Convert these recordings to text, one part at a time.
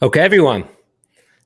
Okay, everyone.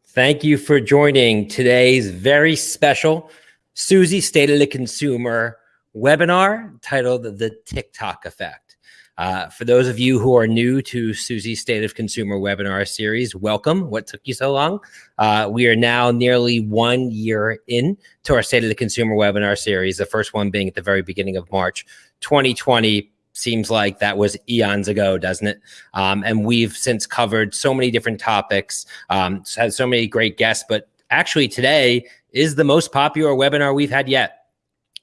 Thank you for joining today's very special Suzy State of the Consumer webinar titled The TikTok Effect. Uh, for those of you who are new to Suzy State of Consumer webinar series, welcome. What took you so long? Uh, we are now nearly one year in to our State of the Consumer webinar series, the first one being at the very beginning of March 2020 seems like that was eons ago, doesn't it? Um, and we've since covered so many different topics, um, had so many great guests, but actually today is the most popular webinar we've had yet.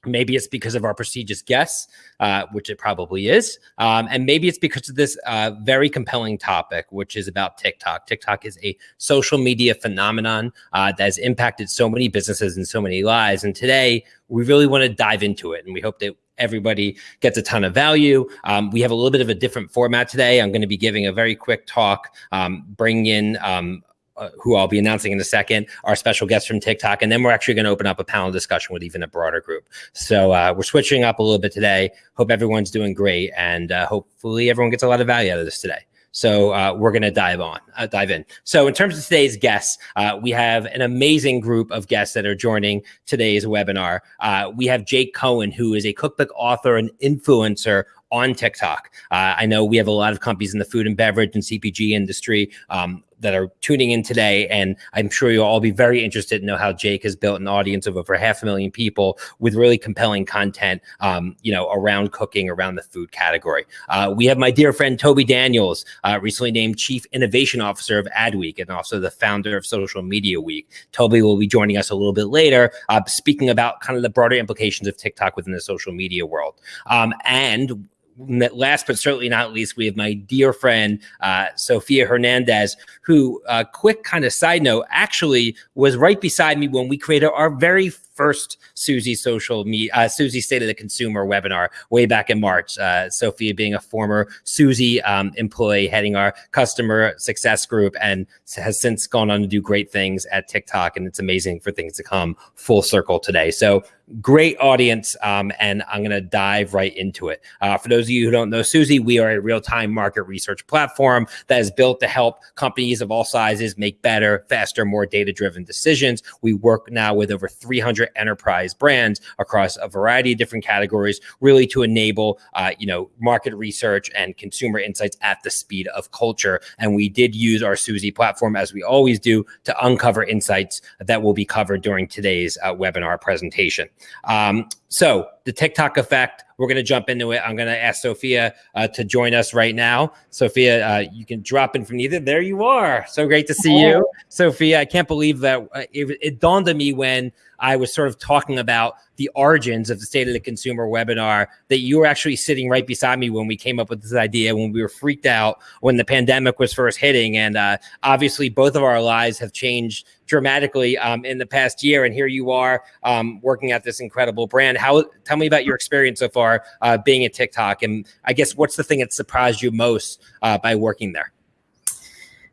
Maybe it's because of our prestigious guests, uh, which it probably is. Um, and maybe it's because of this uh, very compelling topic, which is about TikTok. TikTok is a social media phenomenon uh, that has impacted so many businesses and so many lives. And today, we really want to dive into it. And we hope that everybody gets a ton of value. Um, we have a little bit of a different format today. I'm going to be giving a very quick talk, um, bring in um, uh, who I'll be announcing in a second, our special guest from TikTok, and then we're actually going to open up a panel discussion with even a broader group. So uh, we're switching up a little bit today. Hope everyone's doing great, and uh, hopefully everyone gets a lot of value out of this today. So uh, we're going to dive on, uh, dive in. So in terms of today's guests, uh, we have an amazing group of guests that are joining today's webinar. Uh, we have Jake Cohen, who is a cookbook author and influencer on TikTok. Uh, I know we have a lot of companies in the food and beverage and CPG industry um, that are tuning in today. And I'm sure you'll all be very interested to know how Jake has built an audience of over half a million people with really compelling content, um, you know, around cooking, around the food category. Uh, we have my dear friend Toby Daniels, uh, recently named Chief Innovation Officer of Adweek and also the founder of Social Media Week. Toby will be joining us a little bit later, uh, speaking about kind of the broader implications of TikTok within the social media world. Um, and last but certainly not least, we have my dear friend, uh, Sophia Hernandez, who, uh, quick kind of side note, actually was right beside me when we created our very first Suzy social me uh, Suzy State of the Consumer webinar way back in March. Uh, Sophia being a former Suzy um, employee heading our customer success group and has since gone on to do great things at TikTok. And it's amazing for things to come full circle today. So great audience, um, and I'm going to dive right into it. Uh, for those of you who don't know Suzy, we are a real-time market research platform that is built to help companies of all sizes make better, faster, more data-driven decisions. We work now with over 300 enterprise brands across a variety of different categories, really to enable, uh, you know, market research and consumer insights at the speed of culture. And we did use our Suzy platform, as we always do, to uncover insights that will be covered during today's uh, webinar presentation. Um, so the TikTok effect, we're going to jump into it. I'm going to ask Sophia uh, to join us right now. Sophia, uh, you can drop in from either. There you are. So great to see you, Sophia. I can't believe that uh, it, it dawned on me when I was sort of talking about the origins of the State of the Consumer webinar that you were actually sitting right beside me when we came up with this idea, when we were freaked out when the pandemic was first hitting. And uh, obviously, both of our lives have changed dramatically um, in the past year. And here you are um, working at this incredible brand. How tell me about your experience so far uh, being at TikTok, and I guess what's the thing that surprised you most uh, by working there?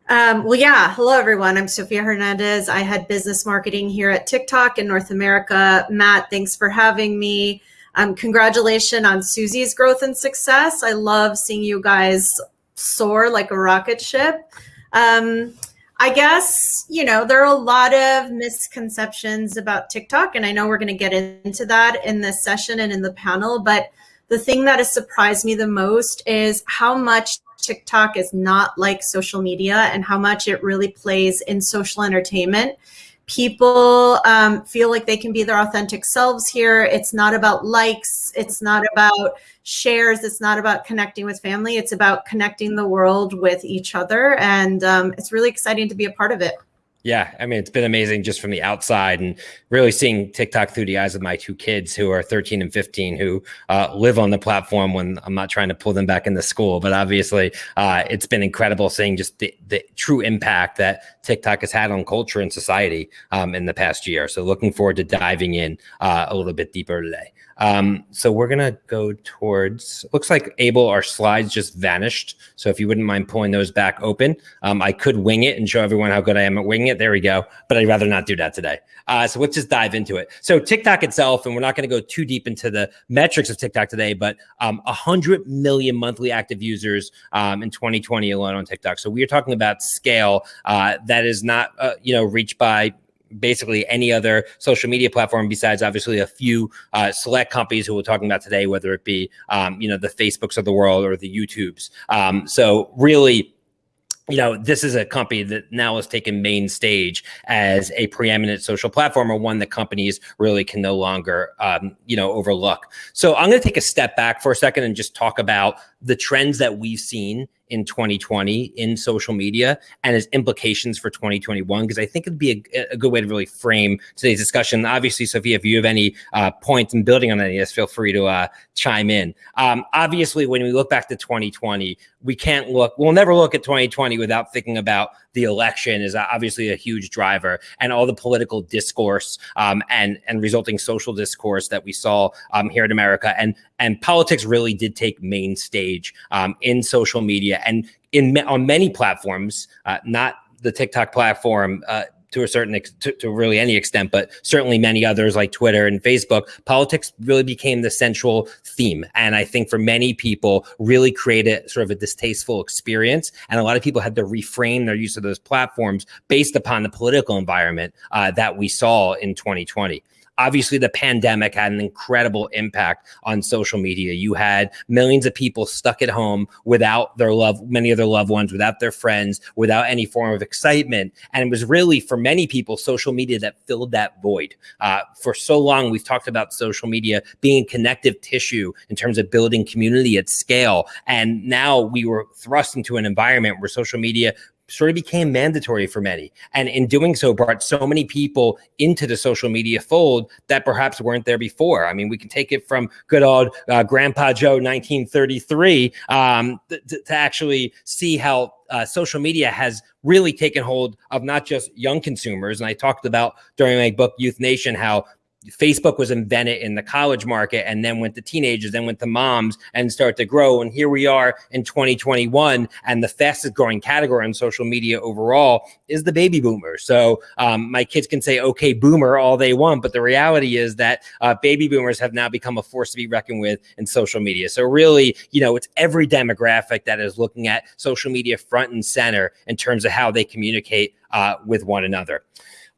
Um, well, yeah. Hello, everyone. I'm Sophia Hernandez. I had business marketing here at TikTok in North America. Matt, thanks for having me. Um, congratulations on Suzy's growth and success. I love seeing you guys soar like a rocket ship. Um, I guess, you know, there are a lot of misconceptions about TikTok, and I know we're going to get into that in this session and in the panel. But the thing that has surprised me the most is how much TikTok is not like social media and how much it really plays in social entertainment. People um, feel like they can be their authentic selves here. It's not about likes. It's not about shares. It's not about connecting with family. It's about connecting the world with each other. And um, it's really exciting to be a part of it. Yeah, I mean, it's been amazing just from the outside and really seeing TikTok through the eyes of my two kids who are 13 and 15 who uh, live on the platform when I'm not trying to pull them back into school. But obviously, uh, it's been incredible seeing just the, the, true impact that TikTok has had on culture and society um, in the past year. So looking forward to diving in uh, a little bit deeper today. Um, so we're gonna go towards. Looks like Abel, our slides just vanished. So if you wouldn't mind pulling those back open, um, I could wing it and show everyone how good I am at winging it. There we go. But I'd rather not do that today. Uh, so let's just dive into it. So TikTok itself, and we're not going to go too deep into the metrics of TikTok today, but um, 100 million monthly active users um, in 2020 alone on TikTok. So we are talking about scale uh, that is not, uh, you know, reached by basically any other social media platform besides obviously a few uh, select companies who we're talking about today, whether it be um, you know the Facebooks of the world or the YouTubes. Um, so really you know, this is a company that now has taken main stage as a preeminent social platform or one that companies really can no longer, um, you know, overlook. So I'm going to take a step back for a second and just talk about the trends that we've seen in 2020 in social media and its implications for 2021 because I think it'd be a, a, good way to really frame today's discussion. Obviously, Sophia, if you have any uh, points in building on any of this, feel free to uh, chime in. Um, obviously, when we look back to 2020, we can't look, we'll never look at 2020 without thinking about the election is obviously a huge driver and all the political discourse um, and and resulting social discourse that we saw um, here in America and and politics really did take main stage um, in social media and in on many platforms, uh, not the TikTok platform. Uh, to a certain to, to, really any extent, but certainly many others like Twitter and Facebook, politics really became the central theme. And I think for many people, really created sort of a distasteful experience. And a lot of people had to reframe their use of those platforms based upon the political environment uh, that we saw in 2020 obviously the pandemic had an incredible impact on social media. You had millions of people stuck at home without their love, many of their loved ones, without their friends, without any form of excitement. And it was really for many people, social media that filled that void. Uh, for so long, we've talked about social media being connective tissue in terms of building community at scale. And now we were thrust into an environment where social media sort of became mandatory for many. And in doing so, brought so many people into the social media fold that perhaps weren't there before. I mean, we can take it from good old uh, Grandpa Joe 1933 um, to actually see how uh, social media has really taken hold of not just young consumers. And I talked about during my book, Youth Nation, how Facebook was invented in the college market and then went to teenagers, then went to moms and start to grow. And here we are in 2021, and the fastest growing category on social media overall is the baby boomer. So um, my kids can say "Okay, boomer" all they want, but the reality is that uh, baby boomers have now become a force to be reckoned with in social media. So really, you know, it's every demographic that is looking at social media front and center in terms of how they communicate uh, with one another.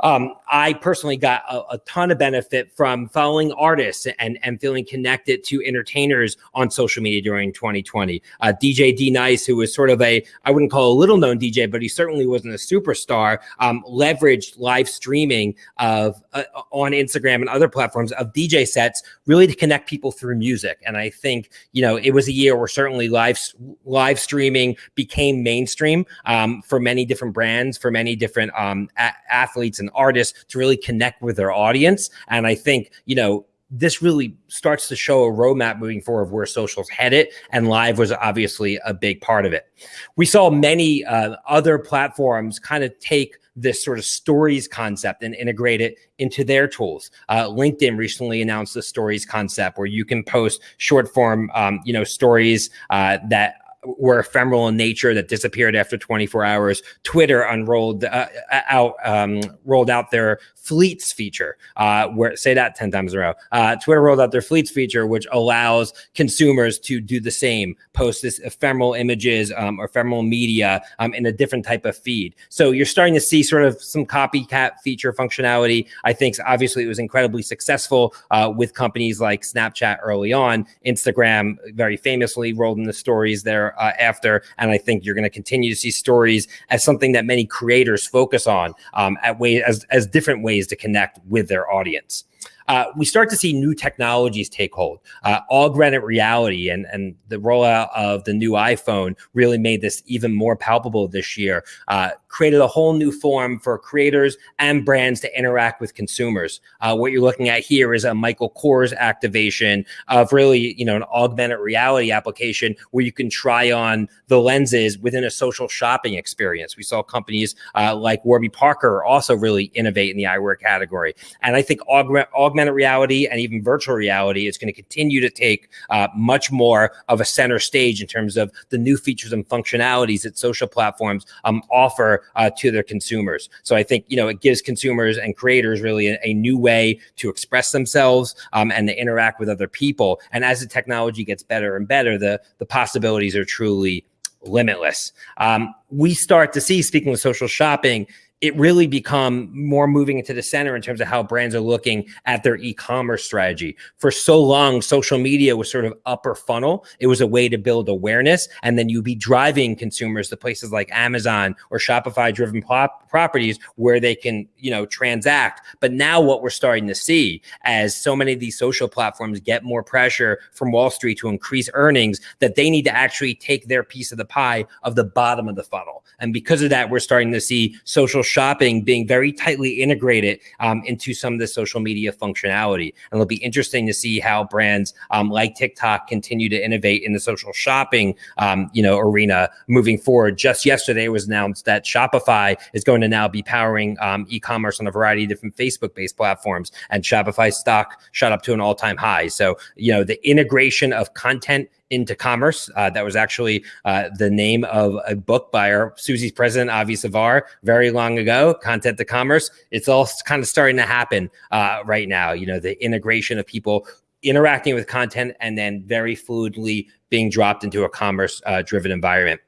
Um, I personally got a, a, ton of benefit from following artists and, and feeling connected to entertainers on social media during 2020. Uh, DJ D Nice, who was sort of a, I wouldn't call a little known DJ, but he certainly wasn't a superstar, um, leveraged live streaming of uh, on Instagram and other platforms of DJ sets really to connect people through music. And I think, you know, it was a year where certainly live, live streaming became mainstream um, for many different brands, for many different um, athletes and artists to really connect with their audience. And I think, you know, this really starts to show a roadmap moving forward of where social's headed, and live was obviously a big part of it. We saw many uh, other platforms kind of take this sort of stories concept and integrate it into their tools. Uh, LinkedIn recently announced the stories concept where you can post short form, um, you know, stories uh, that were ephemeral in nature that disappeared after 24 hours. Twitter unrolled uh, out um, rolled out their fleets feature. Uh, where say that 10 times in a row. Uh, Twitter rolled out their fleets feature, which allows consumers to do the same, post this ephemeral images um, or ephemeral media um, in a different type of feed. So you're starting to see sort of some copycat feature functionality. I think obviously it was incredibly successful uh, with companies like Snapchat early on. Instagram very famously rolled in the stories there uh, after. And I think you're going to continue to see stories as something that many creators focus on um, at way as, as different ways to connect with their audience uh, we start to see new technologies take hold. Uh, augmented reality and, and the rollout of the new iPhone really made this even more palpable this year, uh, created a whole new form for creators and brands to interact with consumers. Uh, what you're looking at here is a Michael Kors activation of really, you know, an augmented reality application where you can try on the lenses within a social shopping experience. We saw companies uh, like Warby Parker also really innovate in the eyewear category. And I think augment, augmented augmented reality and even virtual reality is going to continue to take uh, much more of a center stage in terms of the new features and functionalities that social platforms um, offer uh, to their consumers. So I think you know it gives consumers and creators really a, a new way to express themselves um, and to interact with other people. And as the technology gets better and better, the the possibilities are truly limitless. Um, we start to see, speaking of social shopping, it really become more moving into the center in terms of how brands are looking at their e-commerce strategy. For so long, social media was sort of upper funnel. It was a way to build awareness, and then you'd be driving consumers to places like Amazon or Shopify-driven properties where they can, you know, transact. But now, what we're starting to see, as so many of these social platforms get more pressure from Wall Street to increase earnings, that they need to actually take their piece of the pie of the bottom of the funnel. And because of that, we're starting to see social shopping being very tightly integrated um, into some of the social media functionality. And it'll be interesting to see how brands um, like TikTok continue to innovate in the social shopping, um, you know, arena moving forward. Just yesterday, was announced that Shopify is going to now be powering um, e-commerce on a variety of different Facebook-based platforms, and Shopify stock shot up to an all-time high. So, you know, the integration of content into commerce. Uh, that was actually uh, the name of a book by our Suzy's president, Avi Savar, very long ago, Content to Commerce. It's all kind of starting to happen uh, right now. You know, the integration of people interacting with content and then very fluidly being dropped into a commerce uh, driven environment.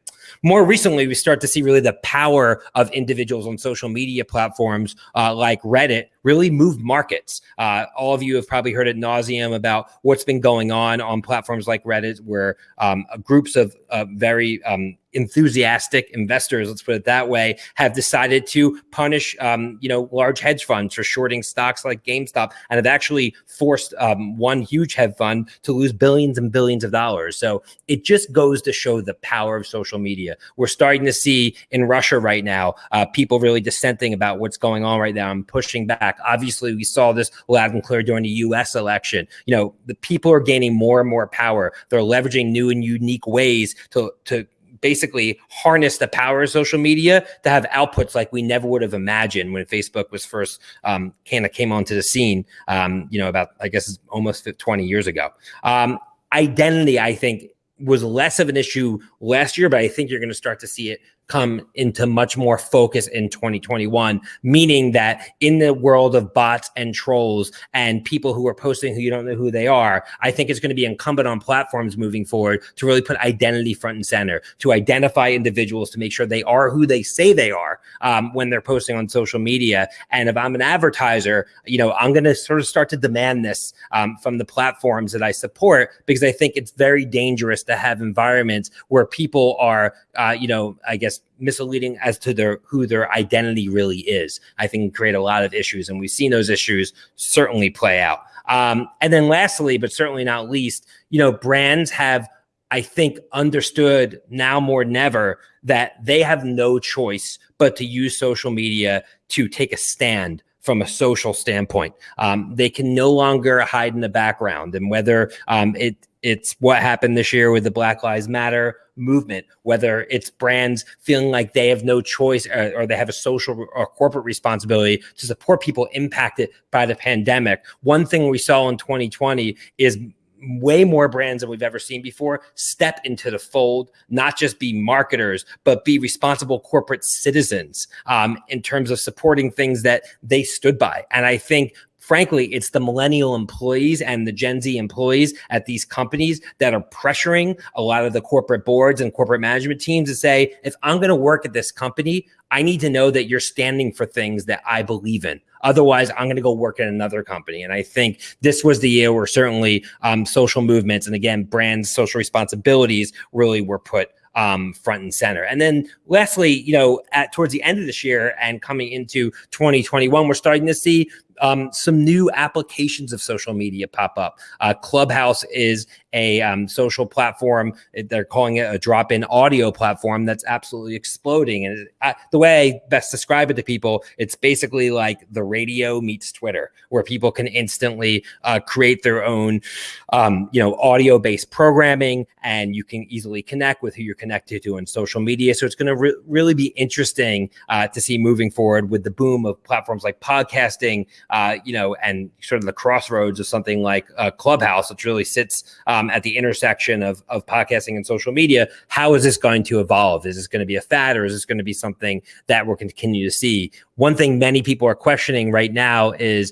More recently, we start to see really the power of individuals on social media platforms uh, like Reddit really move markets. Uh, all of you have probably heard at nauseum about what's been going on on platforms like Reddit, where um, groups of uh, very um, enthusiastic investors, let's put it that way, have decided to punish, um, you know, large hedge funds for shorting stocks like GameStop, and have actually forced um, one huge hedge fund to lose billions and billions of dollars. So it just goes to show the power of social media. We're starting to see in Russia right now uh, people really dissenting about what's going on right now and pushing back. Obviously, we saw this loud and clear during the U.S. election. You know, the people are gaining more and more power. They're leveraging new and unique ways to to basically harness the power of social media to have outputs like we never would have imagined when Facebook was first um, kind of came onto the scene. Um, you know, about I guess almost 20 years ago. Um, identity, I think, was less of an issue last year, but I think you're going to start to see it come into much more focus in 2021, meaning that in the world of bots and trolls and people who are posting who you don't know who they are, I think it's going to be incumbent on platforms moving forward to really put identity front and center, to identify individuals to make sure they are who they say they are um, when they're posting on social media. And if I'm an advertiser, you know, I'm going to sort of start to demand this um, from the platforms that I support because I think it's very dangerous to have environments where people are, uh, you know, I guess misleading as to their who their identity really is. I think create a lot of issues, and we've seen those issues certainly play out. Um, and then lastly, but certainly not least, you know, brands have, I think, understood now more than ever that they have no choice but to use social media to take a stand from a social standpoint. Um, they can no longer hide in the background, and whether um, it it's what happened this year with the Black Lives Matter movement, whether it's brands feeling like they have no choice or, or, they have a social or corporate responsibility to support people impacted by the pandemic. One thing we saw in 2020 is way more brands than we've ever seen before step into the fold, not just be marketers, but be responsible corporate citizens um, in terms of supporting things that they stood by. And I think frankly, it's the millennial employees and the Gen Z employees at these companies that are pressuring a lot of the corporate boards and corporate management teams to say, if I'm going to work at this company, I need to know that you're standing for things that I believe in. Otherwise, I'm going to go work at another company. And I think this was the year where certainly um, social movements and again, brands' social responsibilities really were put um, front and center. And then lastly, you know, at towards the end of this year and coming into 2021, we're starting to see um, some new applications of social media pop up. Uh, Clubhouse is a um, social platform. They're calling it a drop-in audio platform that's absolutely exploding. And uh, the way I best describe it to people, it's basically like the radio meets Twitter, where people can instantly uh, create their own, um, you know, audio-based programming, and you can easily connect with who you're connected to on social media. So it's going to re really be interesting uh, to see moving forward with the boom of platforms like podcasting, uh, you know, and sort of the crossroads of something like uh, Clubhouse, which really sits um, at the intersection of, of podcasting and social media. How is this going to evolve? Is this going to be a fad or is this going to be something that we're going to continue to see? One thing many people are questioning right now is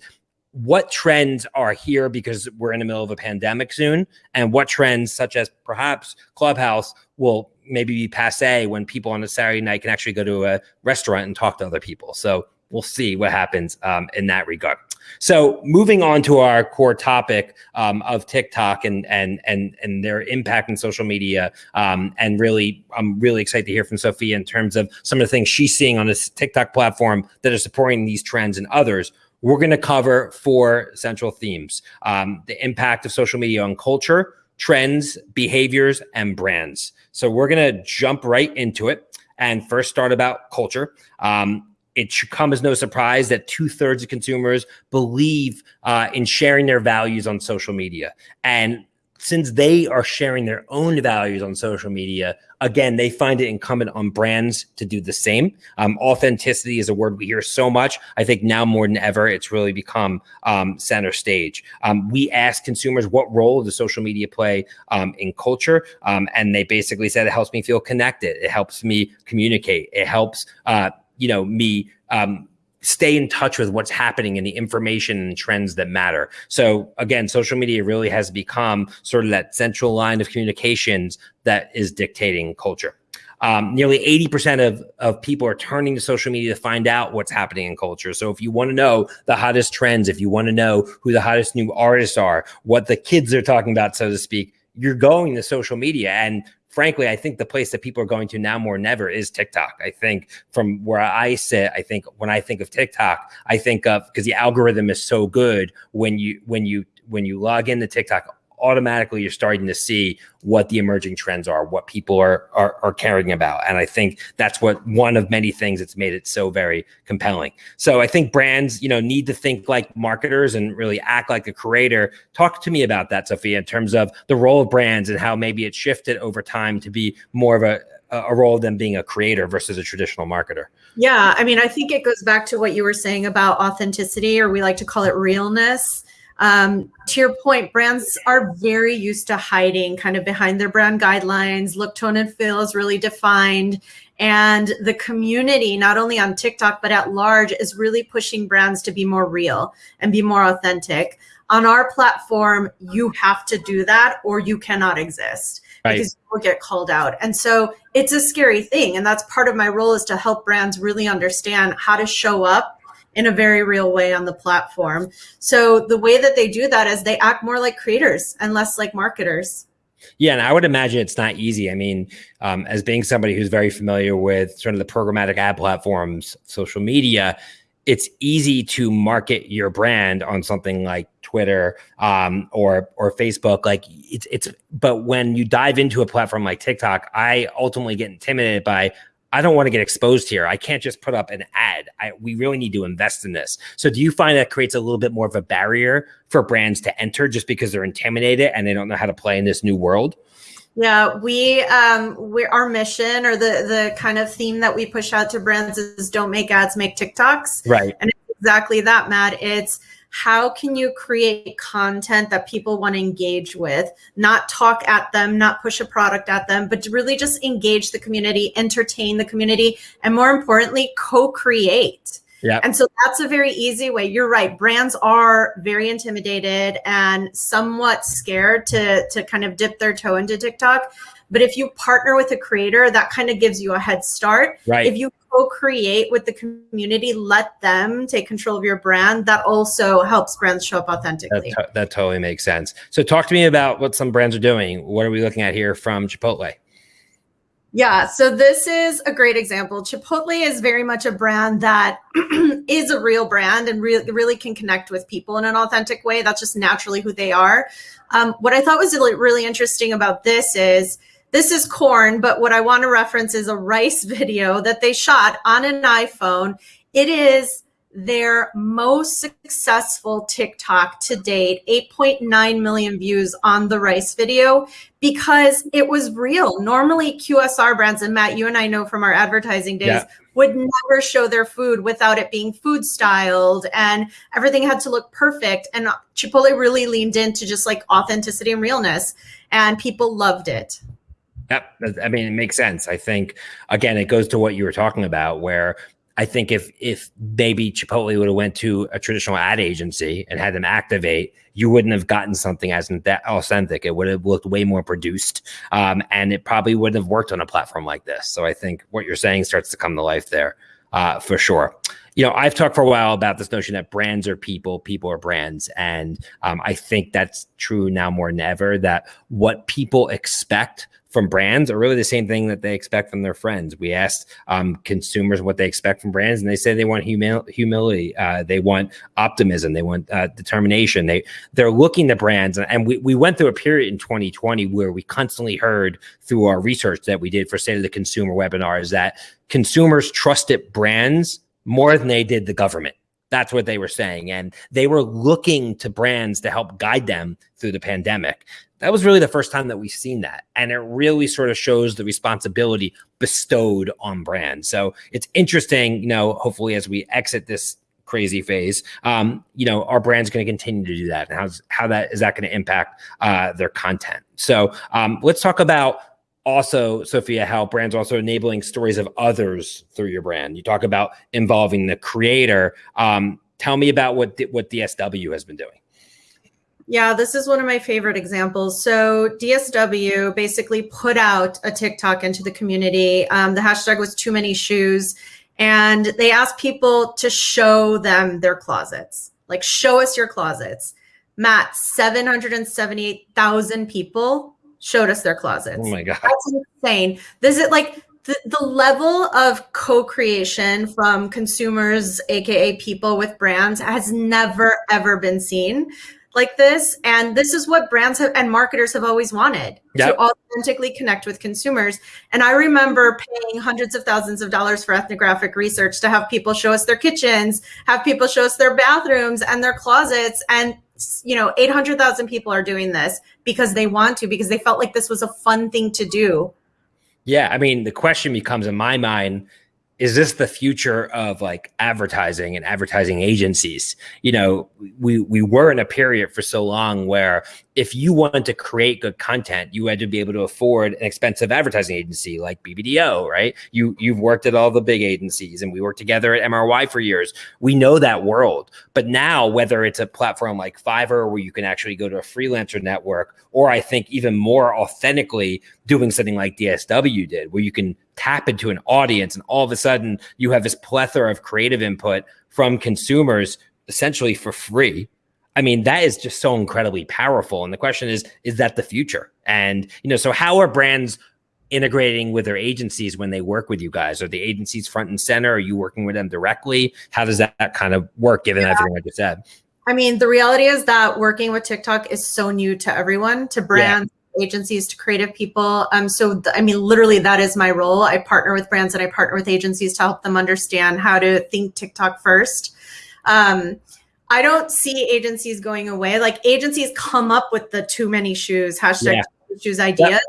what trends are here because we're in the middle of a pandemic soon and what trends such as perhaps clubhouse will maybe be passe when people on a saturday night can actually go to a restaurant and talk to other people so we'll see what happens um, in that regard so moving on to our core topic um, of tiktok and and and and their impact in social media um, and really i'm really excited to hear from sophia in terms of some of the things she's seeing on this tiktok platform that are supporting these trends and others we're going to cover four central themes um, the impact of social media on culture, trends, behaviors, and brands. So we're going to jump right into it and first start about culture. Um, it should come as no surprise that two thirds of consumers believe uh, in sharing their values on social media. And since they are sharing their own values on social media, again, they find it incumbent on brands to do the same. Um, authenticity is a word we hear so much. I think now more than ever, it's really become um, center stage. Um, we asked consumers what role does social media play um, in culture, um, and they basically said it helps me feel connected. It helps me communicate. It helps, uh, you know, me um, stay in touch with what's happening and the information and trends that matter. So again, social media really has become sort of that central line of communications that is dictating culture. Um, nearly 80% of, of people are turning to social media to find out what's happening in culture. So if you want to know the hottest trends, if you want to know who the hottest new artists are, what the kids are talking about, so to speak, you're going to social media. And frankly, I think the place that people are going to now more than ever is TikTok. I think from where I sit, I think when I think of TikTok, I think of because the algorithm is so good when you when you when you log into TikTok, automatically you're starting to see what the emerging trends are, what people are, are, are caring about. And I think that's what one of many things that's made it so very compelling. So I think brands, you know, need to think like marketers and really act like a creator. Talk to me about that, Sophia, in terms of the role of brands and how maybe it shifted over time to be more of a a role of them being a creator versus a traditional marketer. Yeah, I mean, I think it goes back to what you were saying about authenticity, or we like to call it realness. Um, to your point, brands are very used to hiding kind of behind their brand guidelines. Look, tone, and feel is really defined. And the community, not only on TikTok, but at large, is really pushing brands to be more real and be more authentic. On our platform, you have to do that or you cannot exist right. because you will get called out. And so it's a scary thing. And that's part of my role is to help brands really understand how to show up in a very real way on the platform. So the way that they do that is they act more like creators and less like marketers. Yeah, and I would imagine it's not easy. I mean, um, as being somebody who's very familiar with sort of the programmatic ad platforms, social media, it's easy to market your brand on something like Twitter um, or or Facebook. Like it's it's, but when you dive into a platform like TikTok, I ultimately get intimidated by I don't want to get exposed here. I can't just put up an ad. I, we really need to invest in this. So do you find that creates a little bit more of a barrier for brands to enter just because they're intimidated and they don't know how to play in this new world? Yeah, we um we our mission or the the kind of theme that we push out to brands is don't make ads, make TikToks. Right. And it's exactly that, Matt. It's how can you create content that people want to engage with not talk at them not push a product at them but to really just engage the community entertain the community and more importantly co-create yeah. And so that's a very easy way. You're right. Brands are very intimidated and somewhat scared to to kind of dip their toe into TikTok. But if you partner with a creator, that kind of gives you a head start. Right. If you co-create with the community, let them take control of your brand. That also helps brands show up authentically. That, that totally makes sense. So talk to me about what some brands are doing. What are we looking at here from Chipotle? Yeah, so this is a great example. Chipotle is very much a brand that is a real brand and really, really can connect with people in an authentic way. That's just naturally who they are. Um, what I thought was really, really interesting about this is this is corn, but what I want to reference is a rice video that they shot on an iPhone. It is their most successful TikTok to date, 8.9 million views on the rice video because it was real. Normally, QSR brands, and Matt, you and I know from our advertising days, yeah. would never show their food without it being food styled and everything had to look perfect. And Chipotle really leaned into just like authenticity and realness, and people loved it. Yep. I mean, it makes sense. I think, again, it goes to what you were talking about, where I think if if maybe Chipotle would have went to a traditional ad agency and had them activate, you wouldn't have gotten something as that authentic. It would have looked way more produced, um, and it probably wouldn't have worked on a platform like this. So I think what you're saying starts to come to life there uh, for sure. You know, I've talked for a while about this notion that brands are people, people are brands, and um, I think that's true now more than ever. That what people expect from brands are really the same thing that they expect from their friends. We asked um, consumers what they expect from brands, and they say they want humil- humility, uh, they want optimism, they want uh, determination. They they're looking to brands, and we we went through a period in 2020 where we constantly heard through our research that we did for State of the Consumer webinars that consumers trusted brands more than they did the government. That's what they were saying. And they were looking to brands to help guide them through the pandemic that was really the first time that we've seen that. And it really sort of shows the responsibility bestowed on brands. So it's interesting, you know, hopefully as we exit this crazy phase, um, you know, our brand's going to continue to do that. And how's, how that is that going to impact uh, their content? So um, let's talk about also, Sophia, how brands also enabling stories of others through your brand. You talk about involving the creator. Um, tell me about what, what DSW has been doing. Yeah, this is one of my favorite examples. So DSW basically put out a TikTok into the community. Um, the hashtag was too many shoes. And they asked people to show them their closets, like show us your closets. Matt, 778,000 people showed us their closets. Oh my God. That's insane. This is like the, the level of co-creation from consumers, AKA people with brands has never, ever been seen like this. And this is what brands have, and marketers have always wanted yep. to authentically connect with consumers. And I remember paying hundreds of thousands of dollars for ethnographic research to have people show us their kitchens, have people show us their bathrooms and their closets. And you know, 800,000 people are doing this because they want to, because they felt like this was a fun thing to do. Yeah. I mean, the question becomes in my mind is this the future of like advertising and advertising agencies? You know we we were in a period for so long where if you wanted to create good content you had to be able to afford an expensive advertising agency like bbdo right? You you've worked at all the big agencies and we worked together at mry for years. We know that world. But now whether it's a platform like fiverr where you can actually go to a freelancer network or i think even more authentically doing something like dsw did where you can tap into an audience and all of a sudden you have this plethora of creative input from consumers essentially for free i mean that is just so incredibly powerful and the question is is that the future and you know so how are brands integrating with their agencies when they work with you guys are the agencies front and center are you working with them directly how does that, that kind of work given yeah. everything i just said I mean, the reality is that working with TikTok is so new to everyone, to brands, agencies to creative people. Um, so, I mean, literally, that is my role. I partner with brands and I partner with agencies to help them understand how to think TikTok first. Um, I don't see agencies going away. Like agencies come up with the too many shoes hashtag yeah. shoes idea. Yep.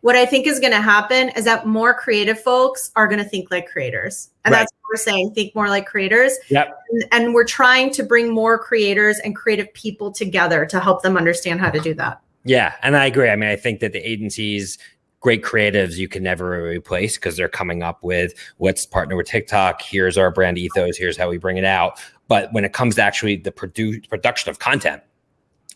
What I think is going to happen is that more creative folks are going to think like creators, and right. that's what we're saying. Think more like creators. Yep. And, and we're trying to bring more creators and creative people together to help them understand how to do that. Yeah, and I agree. I mean, I think that the agencies great creatives you can never replace because they're coming up with let's partner with TikTok. Here's our brand ethos. Here's how we bring it out. But when it comes to actually the produ- production of content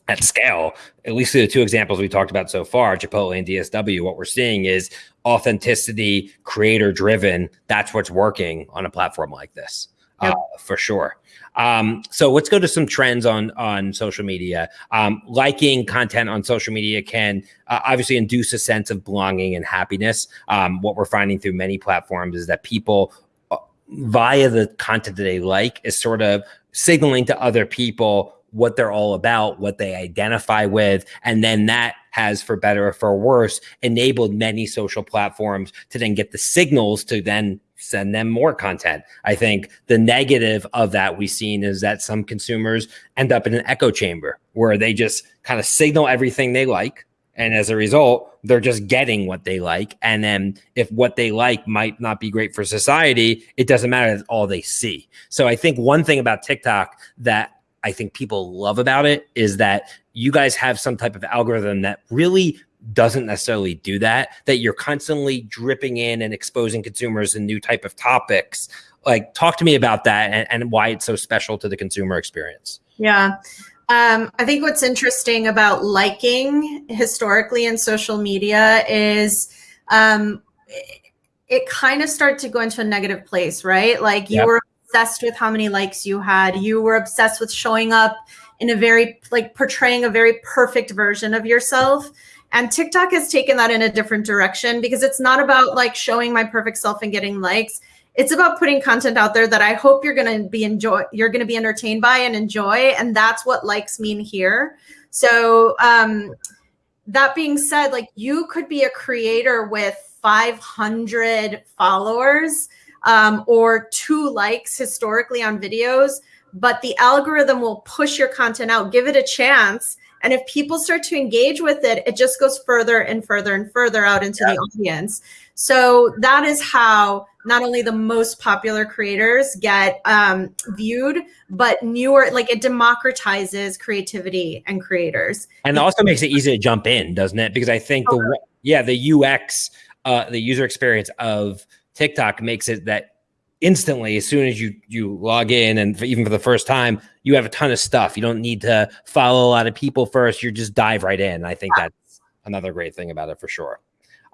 at scale, at least the two examples we talked about so far, Chipotle and DSW, what we're seeing is authenticity, creator driven. That's what's working on a platform like this yep. uh, for sure. Um, so let's go to some trends on on social media. Um, liking content on social media can uh, obviously induce a sense of belonging and happiness. Um, what we're finding through many platforms is that people, uh, via the content that they like, is sort of signaling to other people what they're all about, what they identify with, and then that has, for better or for worse, enabled many social platforms to then get the signals to then send them more content. I think the negative of that we've seen is that some consumers end up in an echo chamber where they just kind of signal everything they like. And as a result, they're just getting what they like. And then if what they like might not be great for society, it doesn't matter. That's all they see. So I think one thing about TikTok that I think people love about it is that you guys have some type of algorithm that really doesn't necessarily do that that you're constantly dripping in and exposing consumers in new type of topics like talk to me about that and, and why it's so special to the consumer experience yeah um, I think what's interesting about liking historically in social media is um, it, kind of started to go into a negative place, right? Like you yep. were obsessed with how many likes you had. You were obsessed with showing up in a very, like portraying a very perfect version of yourself. And TikTok has taken that in a different direction because it's not about like showing my perfect self and getting likes. It's about putting content out there that I hope you're going to be enjoy you're going to be entertained by and enjoy and that's what likes mean here. So um that being said, like you could be a creator with 500 followers um, or two likes historically on videos, but the algorithm will push your content out, give it a chance, and if people start to engage with it, it just goes further and further and further out into yeah. the audience. So that is how not only the most popular creators get um, viewed, but newer, like it democratizes creativity and creators. And also makes it easy to jump in, doesn't it? Because I think okay. the yeah the UX, uh, the user experience of TikTok makes it that instantly as soon as you you log in and for, even for the first time you have a ton of stuff. You don't need to follow a lot of people first. You just dive right in. I think that's another great thing about it for sure.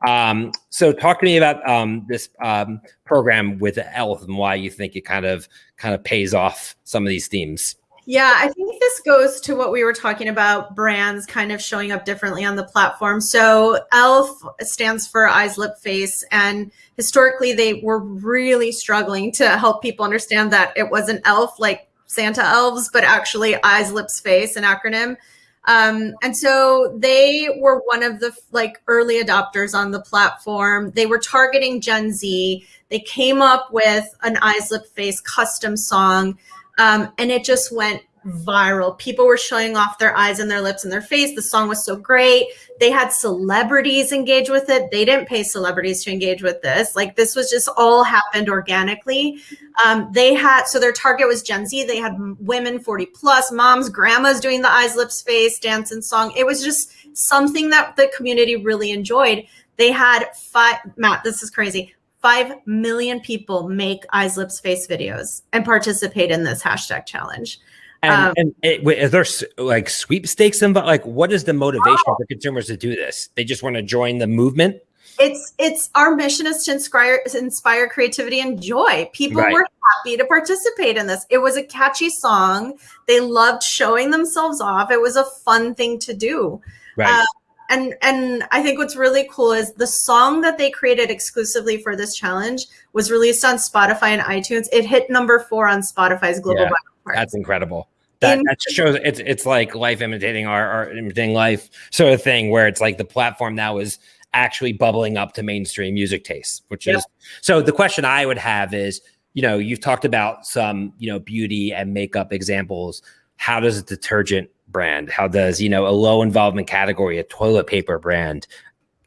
Um, so talk to me about um, this um, program with elf and why you think it kind of kind of pays off some of these themes yeah, I think this goes to what we were talking about brands kind of showing up differently on the platform. So ELF stands for eyes, lip, face. And historically, they were really struggling to help people understand that it wasn't ELF like Santa elves, but actually eyes, lips, face, an acronym. Um, and so they were one of the like early adopters on the platform. They were targeting Gen Z. They came up with an eyes, lip, face custom song um, and it just went viral. People were showing off their eyes and their lips and their face. The song was so great. They had celebrities engage with it. They didn't pay celebrities to engage with this. Like this was just all happened organically. Um, they had, so their target was Gen Z. They had women 40 plus, moms, grandmas doing the eyes, lips, face, dance and song. It was just something that the community really enjoyed. They had five, Matt, this is crazy. 5 million people make eyes, lips, face videos and participate in this hashtag challenge. And, um, and it, is there like sweepstakes involved? Like, what is the motivation oh, for consumers to do this? They just want to join the movement. It's it's our mission is to inspire inspire creativity and joy. People right. were happy to participate in this. It was a catchy song. They loved showing themselves off. It was a fun thing to do. Right. Uh, and and I think what's really cool is the song that they created exclusively for this challenge was released on Spotify and iTunes. It hit number four on Spotify's global. Yeah, that's incredible. That, that shows it's it's like life imitating art, art imitating life sort of thing, where it's like the platform now is actually bubbling up to mainstream music tastes, which yeah. is so. The question I would have is, you know, you've talked about some, you know, beauty and makeup examples. How does a detergent brand? How does, you know, a low involvement category, a toilet paper brand,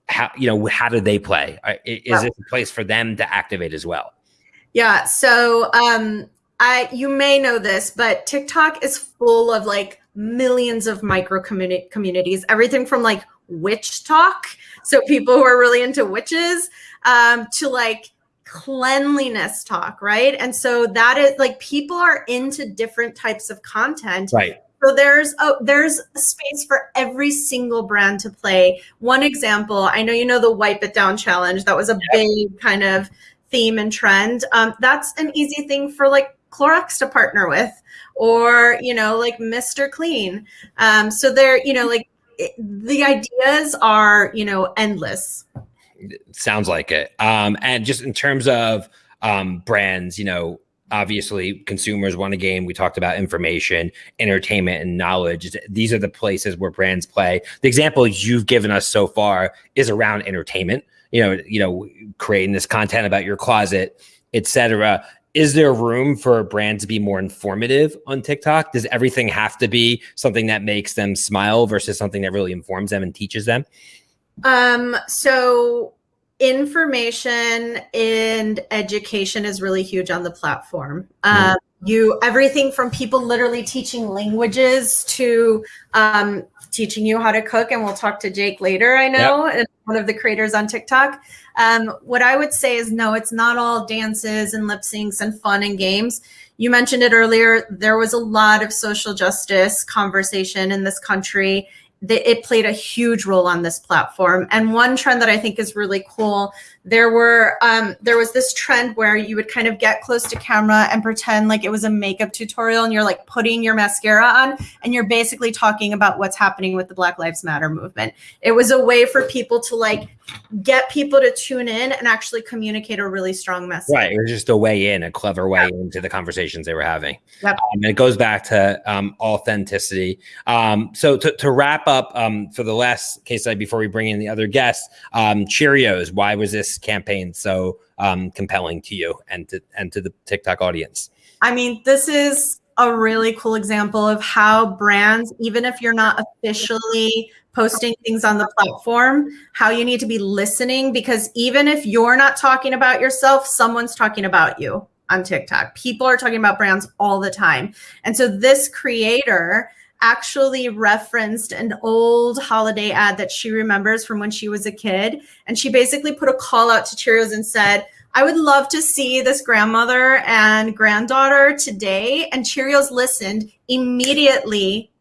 how, you know, how do they play? Is yeah. it a place for them to activate as well? Yeah. So, um, I, you may know this, but TikTok is full of like millions of micro communi- communities, everything from like witch talk. So people who are really into witches, um, to like cleanliness talk, right? And so that is like people are into different types of content. Right. So there's a there's a space for every single brand to play. One example, I know you know the wipe it down challenge. That was a big kind of theme and trend. Um, that's an easy thing for like Clorox to partner with, or you know like Mr. Clean. Um, so they're you know like it, the ideas are you know endless. Sounds like it. Um, and just in terms of um, brands, you know, obviously consumers want to gain we talked about information entertainment and knowledge these are the places where brands play the examples you've given us so far is around entertainment you know you know creating this content about your closet etc is there room for a brand to be more informative on TikTok? Does everything have to be something that makes them smile versus something that really informs them and teaches them? Um, so information and education is really huge on the platform. Um, you everything from people literally teaching languages to um, teaching you how to cook and we'll talk to jake later i know yep. one of the creators on tiktok um, what i would say is no it's not all dances and lip syncs and fun and games you mentioned it earlier there was a lot of social justice conversation in this country it played a huge role on this platform. And one trend that I think is really cool, there were um, there was this trend where you would kind of get close to camera and pretend like it was a makeup tutorial, and you're like putting your mascara on, and you're basically talking about what's happening with the Black Lives Matter movement. It was a way for people to like get people to tune in and actually communicate a really strong message. Right. It was just a way in, a clever way yeah. into the conversations they were having. Yep. Um, and it goes back to um, authenticity. Um, so to, to, wrap up um, for the last case study before we bring in the other guests, um, Cheerios, why was this campaign so um, compelling to you and to, and to the TikTok audience? I mean, this is a really cool example of how brands, even if you're not officially posting things on the platform, how you need to be listening because even if you're not talking about yourself, someone's talking about you on TikTok. People are talking about brands all the time. And so this creator actually referenced an old holiday ad that she remembers from when she was a kid. And she basically put a call out to Cheerios and said, I would love to see this grandmother and granddaughter today. And Cheerios listened immediately,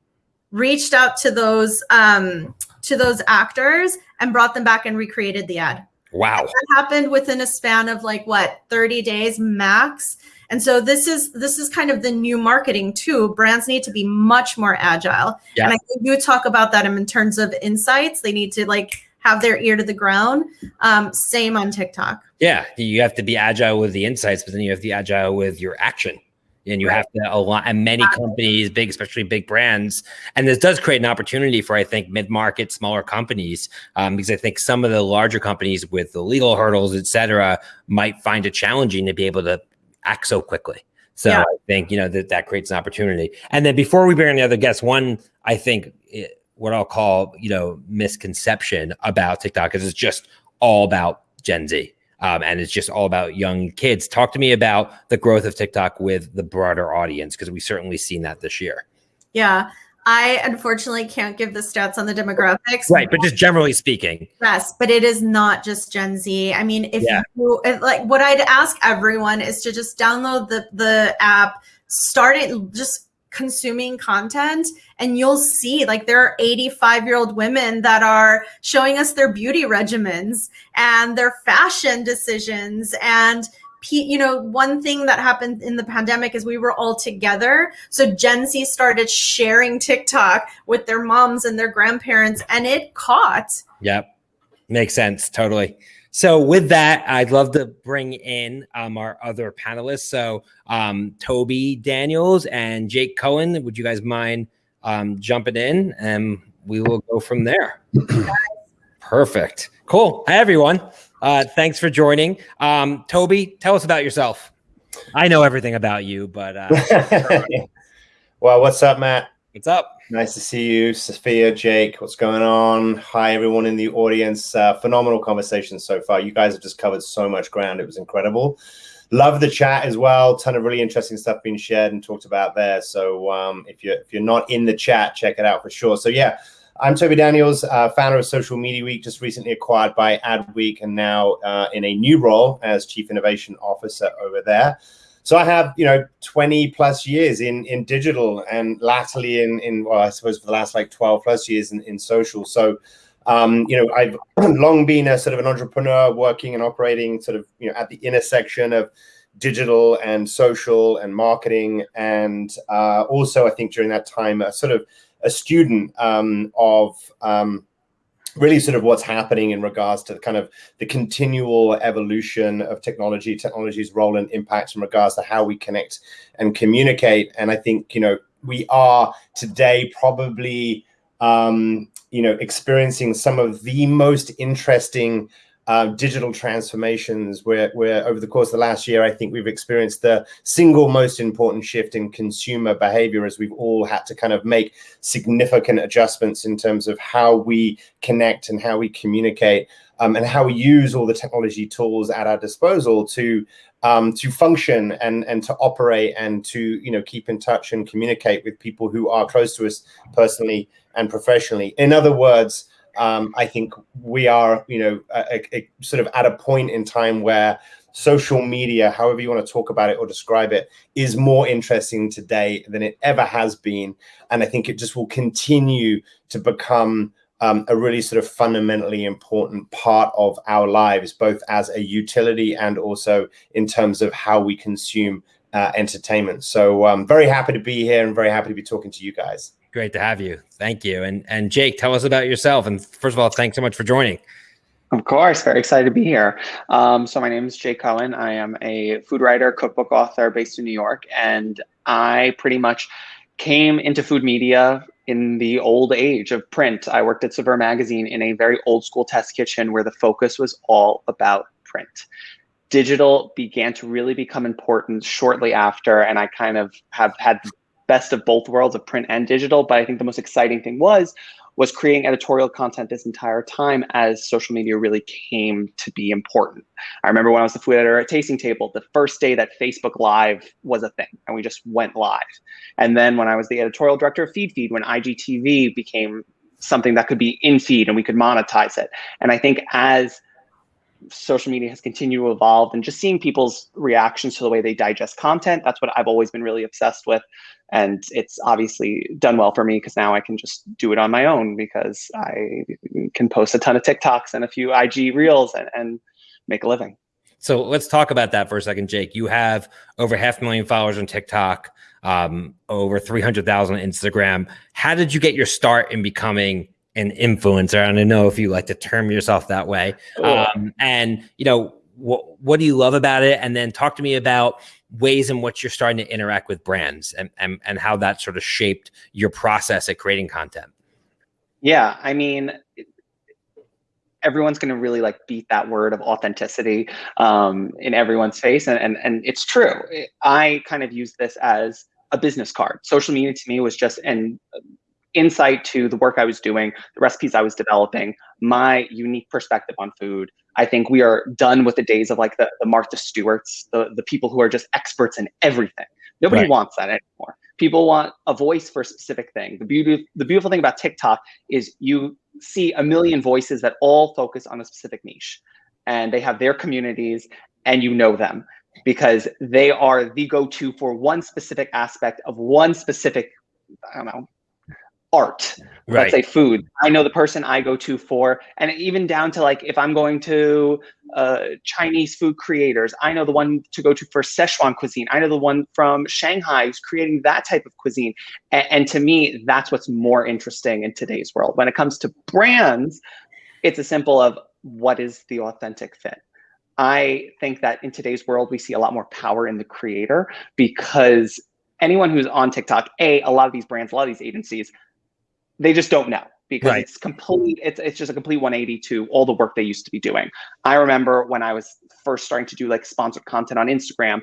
reached out to those um, to those actors and brought them back and recreated the ad. Wow. And that happened within a span of like what 30 days max. And so this is this is kind of the new marketing too. Brands need to be much more agile. Yeah. And I think you talk about that in terms of insights. They need to like have their ear to the ground. Um, same on TikTok. Yeah, you have to be agile with the insights, but then you have to be agile with your action. And you right. have to align, and many companies, big, especially big brands, and this does create an opportunity for, I think, mid-market, smaller companies, um, because I think some of the larger companies with the legal hurdles, et cetera, might find it challenging to be able to act so quickly. So yeah. I think you know that that creates an opportunity. And then before we bring in the other guests, one I think it, what I'll call, you know, misconception about TikTok is it's just all about Gen Z. Um, and it's just all about young kids. Talk to me about the growth of TikTok with the broader audience, because we've certainly seen that this year. Yeah. I unfortunately can't give the stats on the demographics. Right, but just generally speaking. Yes, but it is not just Gen Z. I mean, if yeah. you like what I'd ask everyone is to just download the the app, start it just consuming content and you'll see like there are 85 year old women that are showing us their beauty regimens and their fashion decisions and you know one thing that happened in the pandemic is we were all together so gen z started sharing tiktok with their moms and their grandparents and it caught yep makes sense totally so with that, I'd love to bring in um, our other panelists. So um, Toby Daniels and Jake Cohen, would you guys mind um, jumping in and we will go from there. Perfect. Cool. Hi, everyone. Uh, thanks for joining. Um, Toby, tell us about yourself. I know everything about you, but. Uh, well, what's up, Matt? What's up? Nice to see you, Sophia, Jake. What's going on? Hi, everyone in the audience. Uh, phenomenal conversation so far. You guys have just covered so much ground. It was incredible. Love the chat as well. Ton of really interesting stuff being shared and talked about there. So um, if you're if you're not in the chat, check it out for sure. So yeah, I'm Toby Daniels, uh, founder of Social Media Week, just recently acquired by Adweek, and now uh, in a new role as Chief Innovation Officer over there. So I have, you know, 20 plus years in in digital and latterly in in well, I suppose for the last like 12 plus years in, in social. So um, you know, I've long been a sort of an entrepreneur working and operating sort of, you know, at the intersection of digital and social and marketing. And uh, also, I think during that time, a sort of a student um, of um, really sort of what's happening in regards to the kind of the continual evolution of technology, technology's role and impact in regards to how we connect and communicate. And I think, you know, we are today probably, um, you know, experiencing some of the most interesting um, digital transformations where, where over the course of the last year, I think we've experienced the single most important shift in consumer behavior as we've all had to kind of make significant adjustments in terms of how we connect and how we communicate um, and how we use all the technology tools at our disposal to um, to function and and to operate and to you know keep in touch and communicate with people who are close to us personally and professionally. In other words, um, I think we are, you know, a, a, sort of at a point in time where social media, however you want to talk about it or describe it, is more interesting today than it ever has been. And I think it just will continue to become um, a really sort of fundamentally important part of our lives, both as a utility and also in terms of how we consume uh, entertainment. So I'm um, very happy to be here and very happy to be talking to you guys. Great to have you. Thank you. And and Jake, tell us about yourself. And first of all, thanks so much for joining. Of course, very excited to be here. Um, so my name is Jake Cohen. I am a food writer, cookbook author based in New York, and I pretty much came into food media in the old age of print. I worked at Saveur magazine in a very old school test kitchen where the focus was all about print. Digital began to really become important shortly after, and I kind of have had best of both worlds of print and digital. But I think the most exciting thing was was creating editorial content this entire time as social media really came to be important. I remember when I was the food editor at Tasting Table, the first day that Facebook Live was a thing, and we just went live. And then when I was the editorial director of Feed Feed, when IGTV became something that could be in feed and we could monetize it. And I think as social media has continued to evolve and just seeing people's reactions to the way they digest content, that's what I've always been really obsessed with and it's obviously done well for me because now I can just do it on my own because I can post a ton of TikToks and a few IG reels and, and make a living. So let's talk about that for a second, Jake. You have over half a million followers on TikTok, um, over 300,000 on Instagram. How did you get your start in becoming an influencer? I don't know if you like to term yourself that way. Um, and, you know, what, what do you love about it? And then talk to me about ways in which you're starting to interact with brands and, and, and how that sort of shaped your process at creating content. Yeah, I mean, everyone's going to really like beat that word of authenticity um, in everyone's face. And, and, and it's true. I kind of use this as a business card. Social media to me was just an insight to the work I was doing, the recipes I was developing, my unique perspective on food. I think we are done with the days of like the, the Martha Stewarts, the, the people who are just experts in everything. Nobody right. wants that anymore. People want a voice for a specific thing. The beauty, the beautiful thing about TikTok is you see a million voices that all focus on a specific niche, and they have their communities, and you know them because they are the go-to for one specific aspect of one specific, I don't know, art right. let's say food. I know the person i go to for and even down to like if i'm going to uh, chinese food creators i know the one to go to for szechuan cuisine. I know the one from shanghai who's creating that type of cuisine. And, and to me that's what's more interesting in today's world. When it comes to brands it's a simple of what is the authentic fit. I think that in today's world we see a lot more power in the creator because anyone who's on tiktok a a lot of these brands a lot of these agencies they just don't know because right. it's complete it's, it's just a complete 180 to all the work they used to be doing. I remember when i was first starting to do like sponsored content on instagram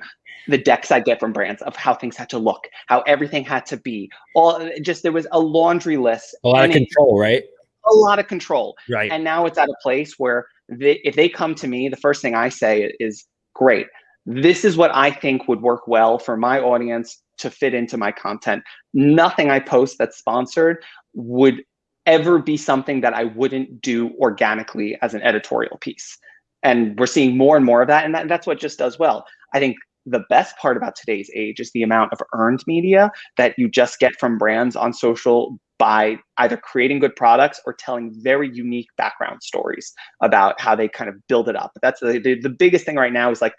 the decks i get from brands of how things had to look how everything had to be all just there was a laundry list a lot of control right? A lot of control. Right. And now it's at a place where they, if they come to me the first thing i say is great. This is what i think would work well for my audience to fit into my content. Nothing I post that's sponsored would ever be something that I wouldn't do organically as an editorial piece. And we're seeing more and more of that. And that, that's what just does well. I think the best part about today's age is the amount of earned media that you just get from brands on social by either creating good products or telling very unique background stories about how they kind of build it up. That's the, the, the biggest thing right now is like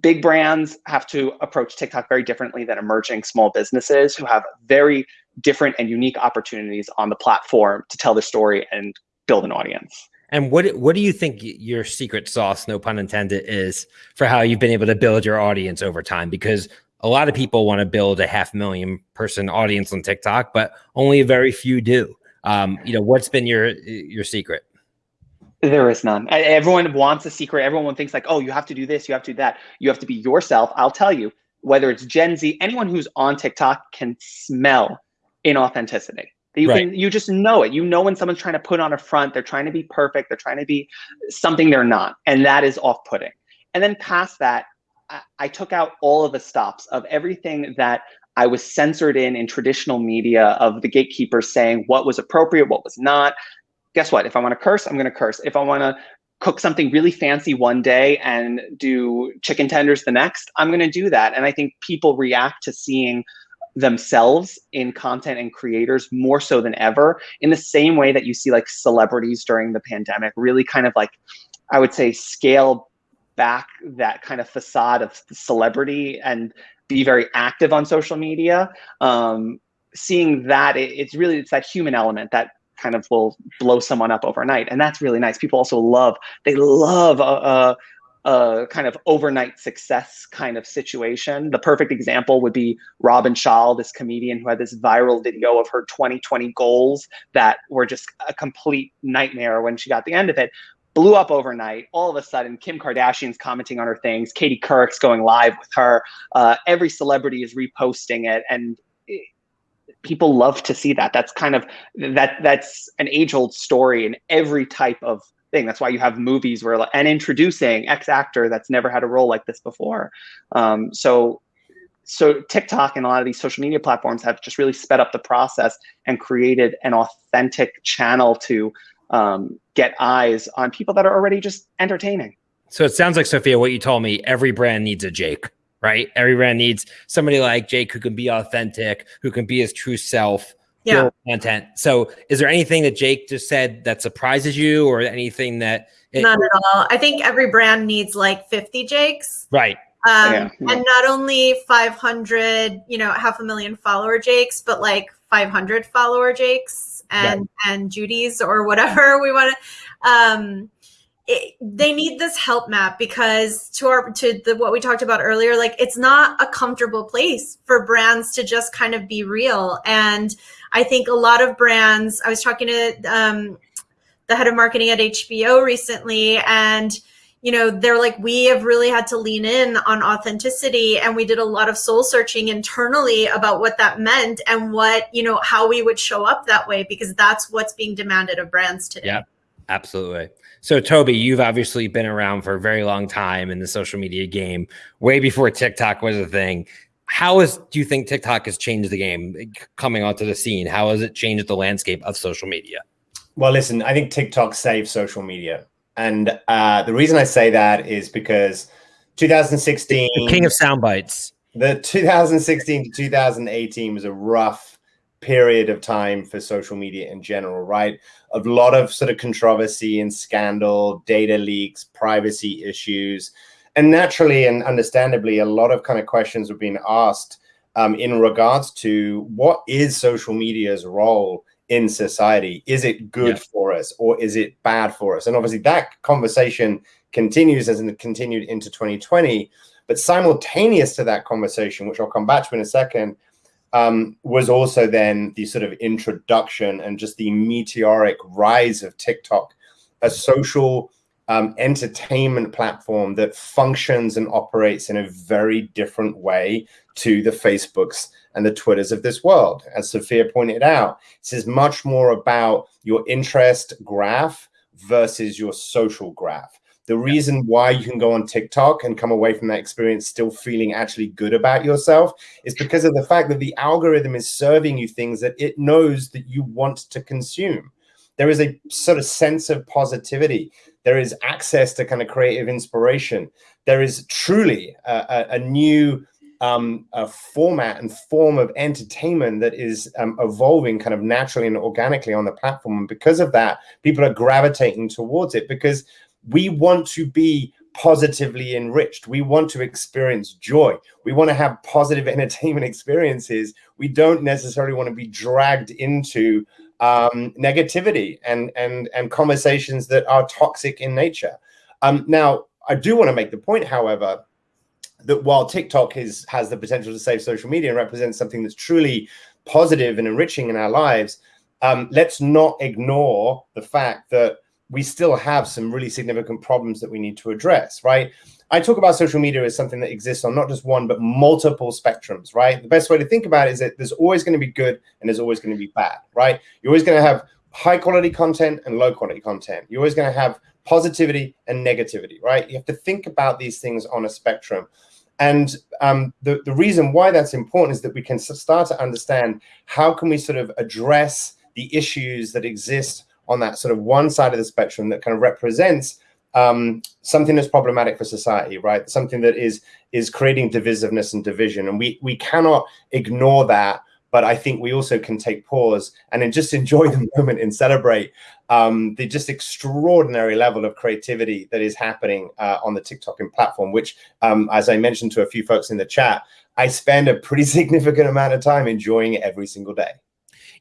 big brands have to approach TikTok very differently than emerging small businesses who have very different and unique opportunities on the platform to tell the story and build an audience. And what what do you think your secret sauce, no pun intended, is for how you've been able to build your audience over time? Because a lot of people want to build a half million person audience on TikTok, but only a very few do. Um, you know, what's been your your secret? There is none. Everyone wants a secret. Everyone thinks like, oh, you have to do this, you have to do that. You have to be yourself. I'll tell you, whether it's Gen Z, anyone who's on TikTok can smell inauthenticity. You right. can you just know it. You know when someone's trying to put on a front, they're trying to be perfect, they're trying to be something they're not, and that is off-putting. And then past that, I, I took out all of the stops of everything that I was censored in in traditional media of the gatekeepers saying what was appropriate, what was not. Guess what? If I want to curse, I'm going to curse. If I want to cook something really fancy one day and do chicken tenders the next, I'm going to do that. And I think people react to seeing themselves in content and creators more so than ever in the same way that you see like celebrities during the pandemic really kind of like i would say scale back that kind of facade of celebrity and be very active on social media. Um, seeing that it, it's really it's that human element that kind of will blow someone up overnight and that's really nice. People also love they love a, a, a kind of overnight success kind of situation. The perfect example would be Robin Schall, this comedian who had this viral video of her 2020 goals that were just a complete nightmare when she got the end of it. Blew up overnight. All of a sudden, Kim Kardashian's commenting on her things. Katie Couric's going live with her. Uh, every celebrity is reposting it, and it, people love to see that. That's kind of that. That's an age-old story in every type of thing. That's why you have movies where and introducing X actor that's never had a role like this before. Um, so so TikTok and a lot of these social media platforms have just really sped up the process and created an authentic channel to um, get eyes on people that are already just entertaining. So it sounds like Sophia, what you told me, every brand needs a Jake, right? Every brand needs somebody like Jake who can be authentic, who can be his true self, yeah. content. So is there anything that Jake just said that surprises you or anything that it, not at all? I think every brand needs like 50 Jakes. Right. Um, yeah, yeah. and not only 500, you know, half a million follower Jakes, but like 500 follower Jakes and, and Judy's or whatever we want to, um, it, they need this help map because to our to the what we talked about earlier like it's not a comfortable place for brands to just kind of be real and I think a lot of brands, I was talking to um, the head of marketing at HBO recently, and you know, they're like, we have really had to lean in on authenticity. And we did a lot of soul searching internally about what that meant and what, you know, how we would show up that way, because that's what's being demanded of brands today. Yeah, absolutely. So, Toby, you've obviously been around for a very long time in the social media game, way before TikTok was a thing how is do you think TikTok has changed the game coming onto the scene? How has it changed the landscape of social media? Well, listen, I think TikTok saved social media, and uh, the reason I say that is because 2016, the king of sound bites. The 2016 to 2018 was a rough period of time for social media in general, right? A lot of sort of controversy and scandal, data leaks, privacy issues and naturally and understandably, a lot of kind of questions were being asked um, in regards to what is social media's role in society? Is it good yeah. for us or is it bad for us? And obviously that conversation continues as it continued into 2020. But simultaneous to that conversation, which I'll come back to in a second, um, was also then the sort of introduction and just the meteoric rise of TikTok, a social um, entertainment platform that functions and operates in a very different way to the Facebooks and the Twitters of this world. As Sophia pointed out, this is much more about your interest graph versus your social graph. The reason why you can go on TikTok and come away from that experience still feeling actually good about yourself is because of the fact that the algorithm is serving you things that it knows that you want to consume. There is a sort of sense of positivity there is access to kind of creative inspiration. There is truly a, a, a new um, a format and form of entertainment that is um, evolving kind of naturally and organically on the platform. And because of that, people are gravitating towards it because we want to be positively enriched. We want to experience joy. We want to have positive entertainment experiences. We don't necessarily want to be dragged into um, negativity and and and conversations that are toxic in nature. Um, now, I do want to make the point, however, that while TikTok is has the potential to save social media and represents something that's truly positive and enriching in our lives, um, let's not ignore the fact that we still have some really significant problems that we need to address, right? I talk about social media as something that exists on not just one, but multiple spectrums, right? The best way to think about it is that there's always going to be good and there's always going to be bad, right? You're always going to have high quality content and low quality content. You're always going to have positivity and negativity, right? You have to think about these things on a spectrum. And um, the, the reason why that's important is that we can start to understand how can we sort of address the issues that exist on that sort of one side of the spectrum that kind of represents um, something that's problematic for society, right? Something that is is creating divisiveness and division, and we we cannot ignore that but I think we also can take pause and just enjoy the moment and celebrate um, the just extraordinary level of creativity that is happening uh, on the TikTok and platform, which, um, as I mentioned to a few folks in the chat, I spend a pretty significant amount of time enjoying it every single day.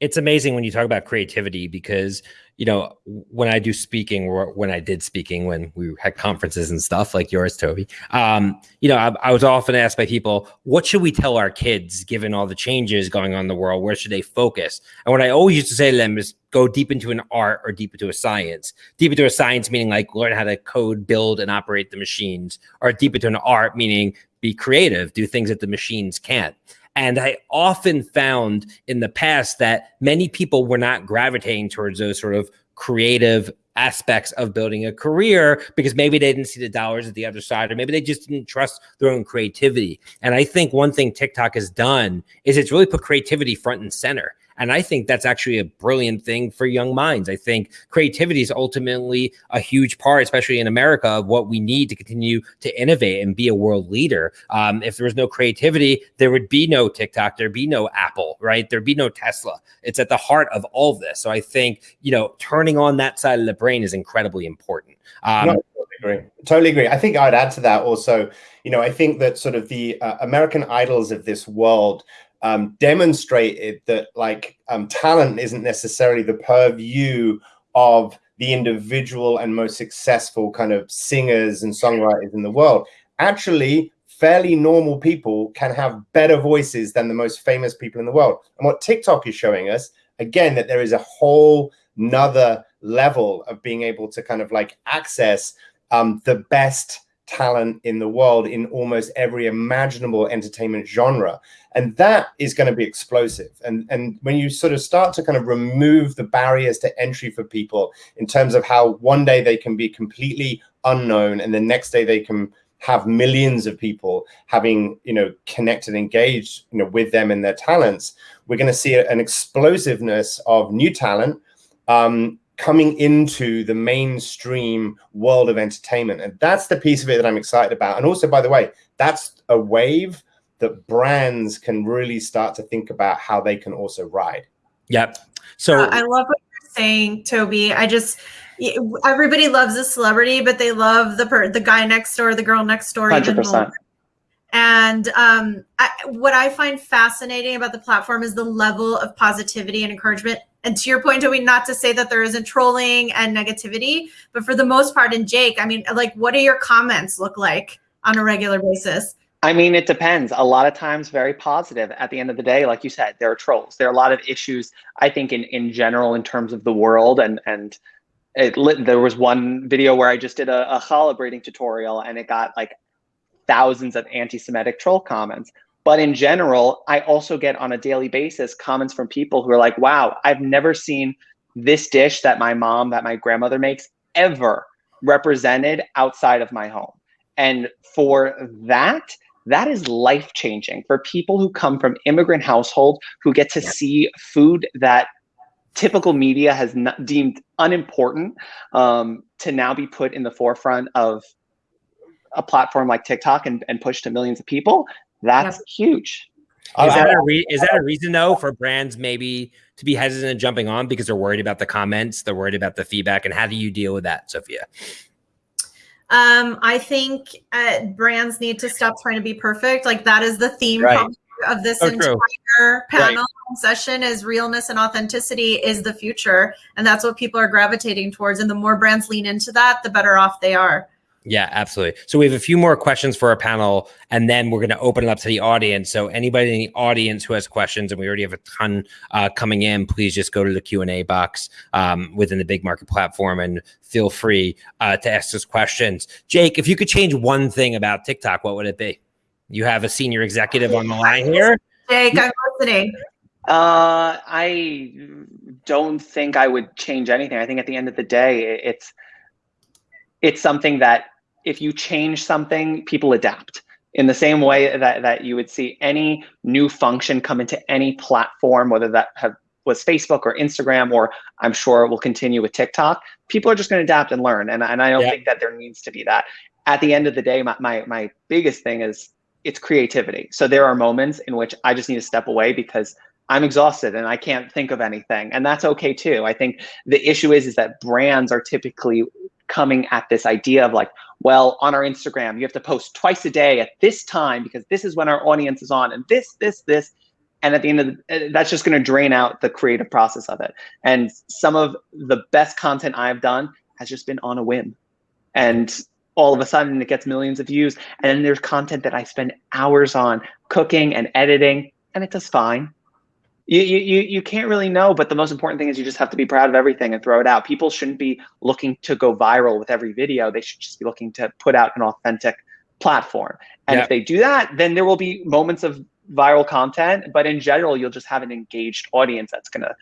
It's amazing when you talk about creativity because you know, when I do speaking or when I did speaking, when we had conferences and stuff like yours, Toby, um, you know, I, I, was often asked by people, what should we tell our kids given all the changes going on in the world? Where should they focus? And what I always used to say to them is go deep into an art or deep into a science. Deep into a science meaning like learn how to code, build, and operate the machines, or deep into an art meaning be creative, do things that the machines can't. And I often found in the past that many people were not gravitating towards those sort of creative aspects of building a career because maybe they didn't see the dollars at the other side or maybe they just didn't trust their own creativity. And I think one thing TikTok has done is it's really put creativity front and center. And I think that's actually a brilliant thing for young minds. I think creativity is ultimately a huge part, especially in America, of what we need to continue to innovate and be a world leader. Um, if there was no creativity, there would be no TikTok, there'd be no Apple, right? There'd be no Tesla. It's at the heart of all of this. So I think, you know, turning on that side of the brain is incredibly important. Um, no, totally agree. Totally agree. I think I'd add to that also, you know, I think that sort of the uh, American idols of this world um, demonstrated that like um, talent isn't necessarily the purview of the individual and most successful kind of singers and songwriters in the world. Actually, fairly normal people can have better voices than the most famous people in the world. And what TikTok is showing us, again, that there is a whole nother level of being able to kind of like access um, the best talent in the world in almost every imaginable entertainment genre and that is going to be explosive and and when you sort of start to kind of remove the barriers to entry for people in terms of how one day they can be completely unknown and the next day they can have millions of people having you know connected engaged you know with them and their talents we're going to see an explosiveness of new talent um, coming into the mainstream world of entertainment. And that's the piece of it that I'm excited about. And also, by the way, that's a wave that brands can really start to think about how they can also ride. Yep. So uh, I love what you're saying, Toby. I just everybody loves a celebrity, but they love the per, the guy next door, the girl next door. 100%. And um, I, what I find fascinating about the platform is the level of positivity and encouragement. And to your point, Toby, not to say that there isn't trolling and negativity, but for the most part, and Jake, I mean, like, what do your comments look like on a regular basis? I mean, it depends. A lot of times, very positive. At the end of the day, like you said, there are trolls. There are a lot of issues. I think in in general, in terms of the world, and and it lit, there was one video where I just did a, a challah braiding tutorial, and it got like thousands of anti-Semitic troll comments. But in general, I also get on a daily basis comments from people who are like, wow, I've never seen this dish that my mom, that my grandmother makes ever represented outside of my home. And for that, that is life changing for people who come from immigrant households who get to see food that typical media has deemed unimportant um, to now be put in the forefront of a platform like TikTok and, and push to millions of people, that's yep. huge. Is that, a re- is that a reason though for brands maybe to be hesitant jumping on because they're worried about the comments, they're worried about the feedback, and how do you deal with that, Sophia? Um, I think uh, brands need to stop trying to be perfect. Like that is the theme right. of this so entire true. panel right. session is realness and authenticity is the future. And that's what people are gravitating towards. And the more brands lean into that, the better off they are. Yeah, absolutely. So we have a few more questions for our panel, and then we're going to open it up to the audience. So anybody in the audience who has questions, and we already have a ton uh, coming in, please just go to the Q and A box um, within the Big Market platform and feel free uh, to ask us questions. Jake, if you could change one thing about TikTok, what would it be? You have a senior executive on the line here. Jake, I'm listening. Uh, I don't think I would change anything. I think at the end of the day, it's it's something that if you change something, people adapt. In the same way that, that you would see any new function come into any platform, whether that have, was Facebook or Instagram, or I'm sure it will continue with TikTok, people are just going to adapt and learn. And, and I don't yeah. think that there needs to be that. At the end of the day, my, my, my biggest thing is it's creativity. So there are moments in which I just need to step away because I'm exhausted and I can't think of anything. And that's okay too. I think the issue is, is that brands are typically coming at this idea of like, well, on our Instagram, you have to post twice a day at this time because this is when our audience is on, and this, this, this. And at the end of the, eh, that's just going to drain out the creative process of it. And some of the best content I've done has just been on a whim. And all of a sudden it gets millions of views. And then there's content that I spend hours on cooking and editing, and it does fine you, you you can't really know but the most important thing is you just have to be proud of everything and throw it out. People shouldn't be looking to go viral with every video. They should just be looking to put out an authentic platform. And yeah. if they do that then there will be moments of viral content but in general you'll just have an engaged audience that's gonna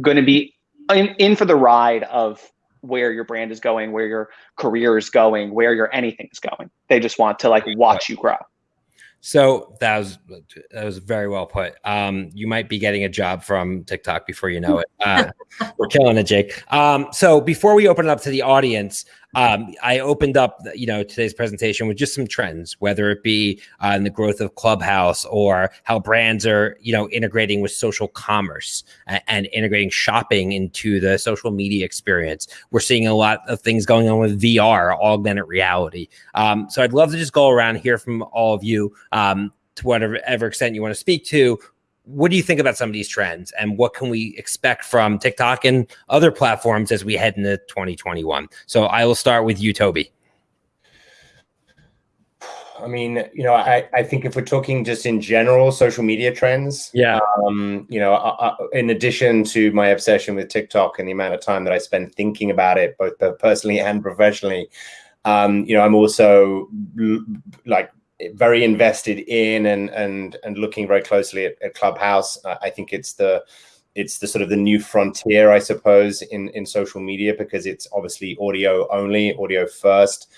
gonna be in, in for the ride of where your brand is going where your career is going where your anything is going. They just want to like watch you grow so that was that was very well put. Um, you might be getting a job from TikTok before you know it. Uh, we're killing it, Jake. Um, so before we open it up to the audience, um, I opened up, you know, today's presentation with just some trends, whether it be uh, in the growth of Clubhouse or how brands are, you know, integrating with social commerce and, and, integrating shopping into the social media experience. We're seeing a lot of things going on with VR, augmented reality. Um, so I'd love to just go around hear from all of you um, to whatever extent you want to speak to what do you think about some of these trends and what can we expect from TikTok and other platforms as we head into 2021? So I will start with you, Toby. I mean, you know, I, I think if we're talking just in general social media trends, yeah, um, you know, I, I, in addition to my obsession with TikTok and the amount of time that I spend thinking about it, both personally and professionally, um, you know, I'm also like very invested in and and and looking very closely at, at Clubhouse. I think it's the it's the sort of the new frontier, I suppose, in in social media because it's obviously audio only, audio first.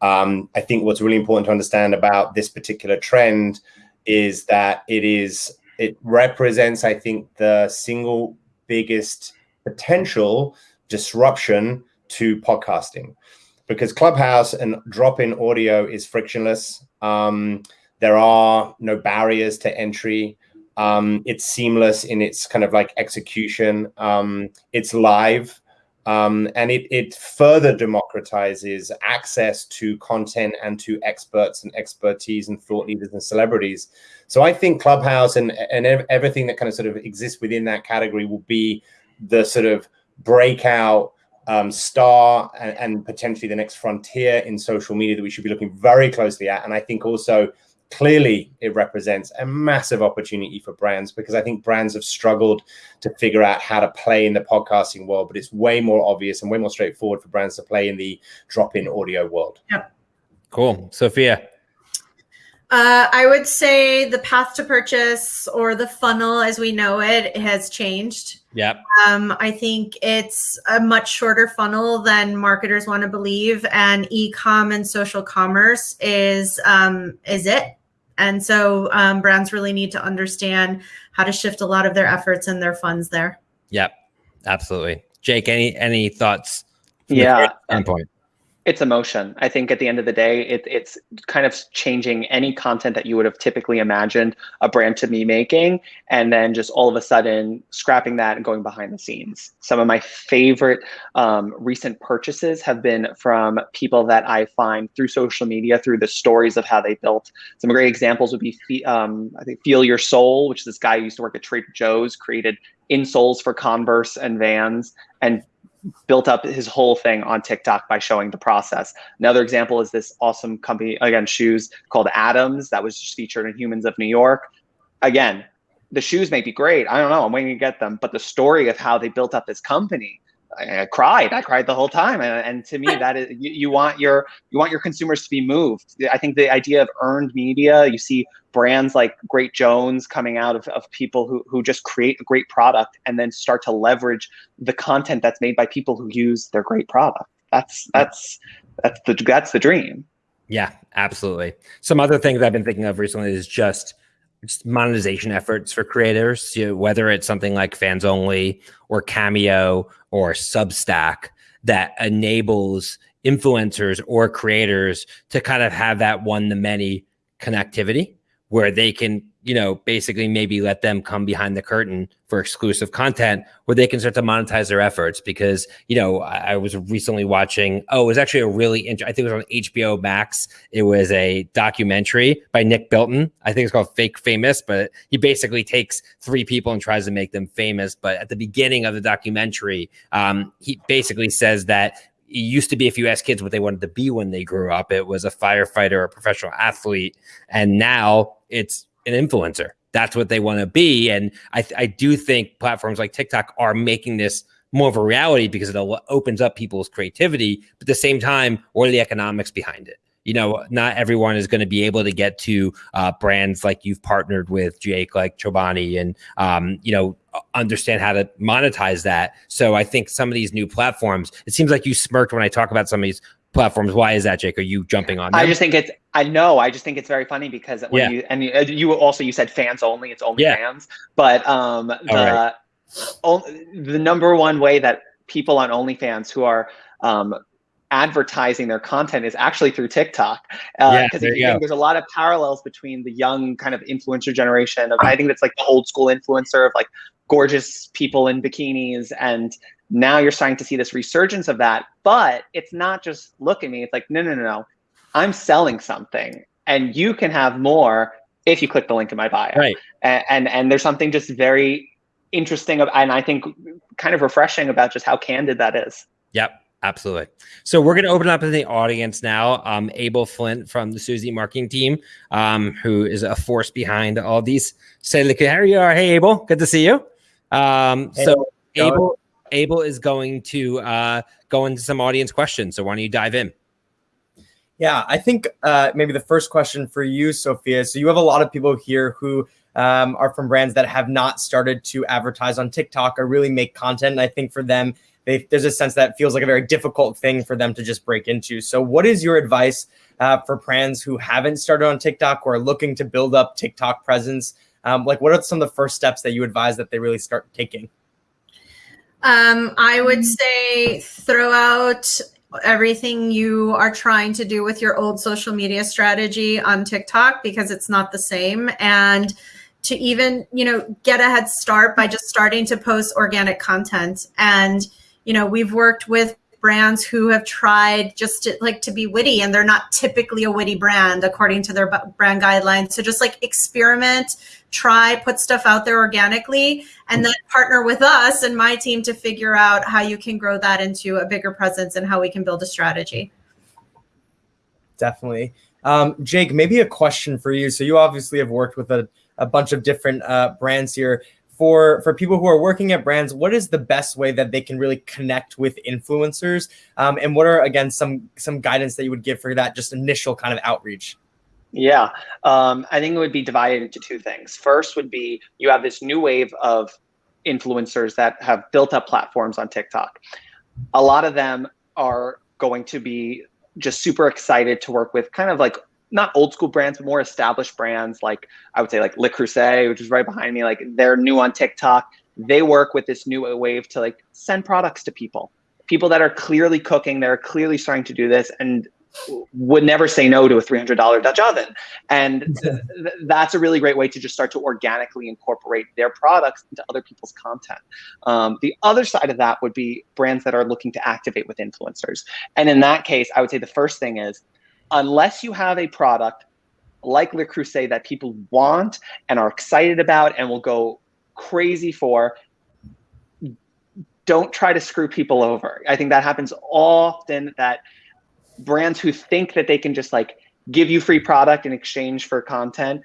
Um, I think what's really important to understand about this particular trend is that it is it represents, I think, the single biggest potential disruption to podcasting because Clubhouse and drop-in audio is frictionless. Um, there are no barriers to entry. Um, it's seamless in its kind of like execution. Um, it's live. Um, and it, it further democratizes access to content and to experts and expertise and thought leaders and celebrities. So I think Clubhouse and, and everything that kind of sort of exists within that category will be the sort of breakout um, star and, and, potentially the next frontier in social media that we should be looking very closely at. And I think also clearly it represents a massive opportunity for brands because I think brands have struggled to figure out how to play in the podcasting world, but it's way more obvious and way more straightforward for brands to play in the drop-in audio world. Yeah. Cool. Sophia. Uh, I would say the path to purchase or the funnel as we know it has changed. Yep. Um, I think it's a much shorter funnel than marketers want to believe, and e-com and social commerce is um, is it. And so um, brands really need to understand how to shift a lot of their efforts and their funds there. Yep, absolutely. Jake, any any thoughts? Yeah. Standpoint it's emotion. I think at the end of the day, it, it's kind of changing any content that you would have typically imagined a brand to be making, and then just all of a sudden scrapping that and going behind the scenes. Some of my favorite um, recent purchases have been from people that I find through social media, through the stories of how they built. Some great examples would be, um, I think, Feel Your Soul, which is this guy who used to work at Trader Joe's, created insoles for Converse and Vans, and built up his whole thing on TikTok by showing the process. Another example is this awesome company, again, shoes called Atoms that was just featured in Humans of New York. Again, the shoes may be great. I don't know. I'm waiting to get them. But the story of how they built up this company, I, I cried. I cried the whole time. And, and to me, that is you, you, want your you want your consumers to be moved. I think the idea of earned media. You see brands like Great Jones coming out of, of people who who just create a great product and then start to leverage the content that's made by people who use their great product. That's that's that's the that's the dream. Yeah, absolutely. Some other things I've been thinking of recently is just just monetization efforts for creators, you know, whether it's something like fans only or Cameo or Substack that enables influencers or creators to kind of have that one to many connectivity where they can you know, basically maybe let them come behind the curtain for exclusive content where they can start to monetize their efforts. Because, you know, I, I was recently watching, oh, it was actually a really, interesting, I think it was on HBO Max. It was a documentary by Nick Bilton. I think it's called Fake Famous, but he basically takes three people and tries to make them famous. But at the beginning of the documentary, um, he basically says that it used to be if you ask kids what they wanted to be when they grew up, it was a firefighter or a professional athlete. And now it's an influencer. That's what they want to be. And I, I do think platforms like TikTok are making this more of a reality because it opens up people's creativity. But at the same time, what are the economics behind it? You know, not everyone is going to be able to get to uh, brands like you've partnered with Jake, like Chobani, and um, you know, understand how to monetize that. So I think some of these new platforms. It seems like you smirked when I talk about some of these platforms. Why is that, Jake? Are you jumping on? Them? I just think it's. I know. I just think it's very funny because when yeah. you and you, you, also you said fans only. It's only yeah. fans, but um the right. only, the number one way that people on OnlyFans who are um advertising their content is actually through TikTok. Because uh, yeah, there's a lot of parallels between the young kind of influencer generation of I think that's like the old school influencer of like gorgeous people in bikinis and now you're starting to see this resurgence of that but it's not just look at me. It's like no no no no. I'm selling something and you can have more if you click the link in my bio. Right. And and, and there's something just very interesting and i think kind of refreshing about just how candid that is. Yep absolutely. So we're going to open up to the audience now um abel flint from the suzy marketing team um who is a force behind all these. Say look here you are. Hey abel. Good to see you. Um hey, so abel Abel is going to uh, go into some audience questions. So why don't you dive in? Yeah, I think uh, maybe the first question for you, Sophia. So you have a lot of people here who um, are from brands that have not started to advertise on TikTok or really make content. And I think for them, they, there's a sense that feels like a very difficult thing for them to just break into. So what is your advice uh, for brands who haven't started on TikTok or are looking to build up TikTok presence? Um, like what are some of the first steps that you advise that they really start taking? Um, I would say throw out everything you are trying to do with your old social media strategy on TikTok because it's not the same. And to even, you know, get a head start by just starting to post organic content. And, you know, we've worked with brands who have tried just to like to be witty and they're not typically a witty brand according to their brand guidelines. So just like experiment, try, put stuff out there organically, and then partner with us and my team to figure out how you can grow that into a bigger presence and how we can build a strategy. Definitely. Um, Jake, maybe a question for you. So you obviously have worked with a, a bunch of different uh, brands here for for people who are working at brands what is the best way that they can really connect with influencers? Um, and what are again some some guidance that you would give for that just initial kind of outreach? Yeah um, i think it would be divided into two things. First would be you have this new wave of influencers that have built up platforms on tiktok. A lot of them are going to be just super excited to work with kind of like not old school brands, but more established brands like I would say like Le Creuset, which is right behind me. Like they're new on TikTok. They work with this new wave to like send products to people, people that are clearly cooking. They're clearly starting to do this and would never say no to a $300 Dutch oven. And th- that's a really great way to just start to organically incorporate their products into other people's content. Um, the other side of that would be brands that are looking to activate with influencers. And in that case, I would say the first thing is unless you have a product like Le Creuset that people want and are excited about and will go crazy for, don't try to screw people over. I think that happens often that brands who think that they can just like give you free product in exchange for content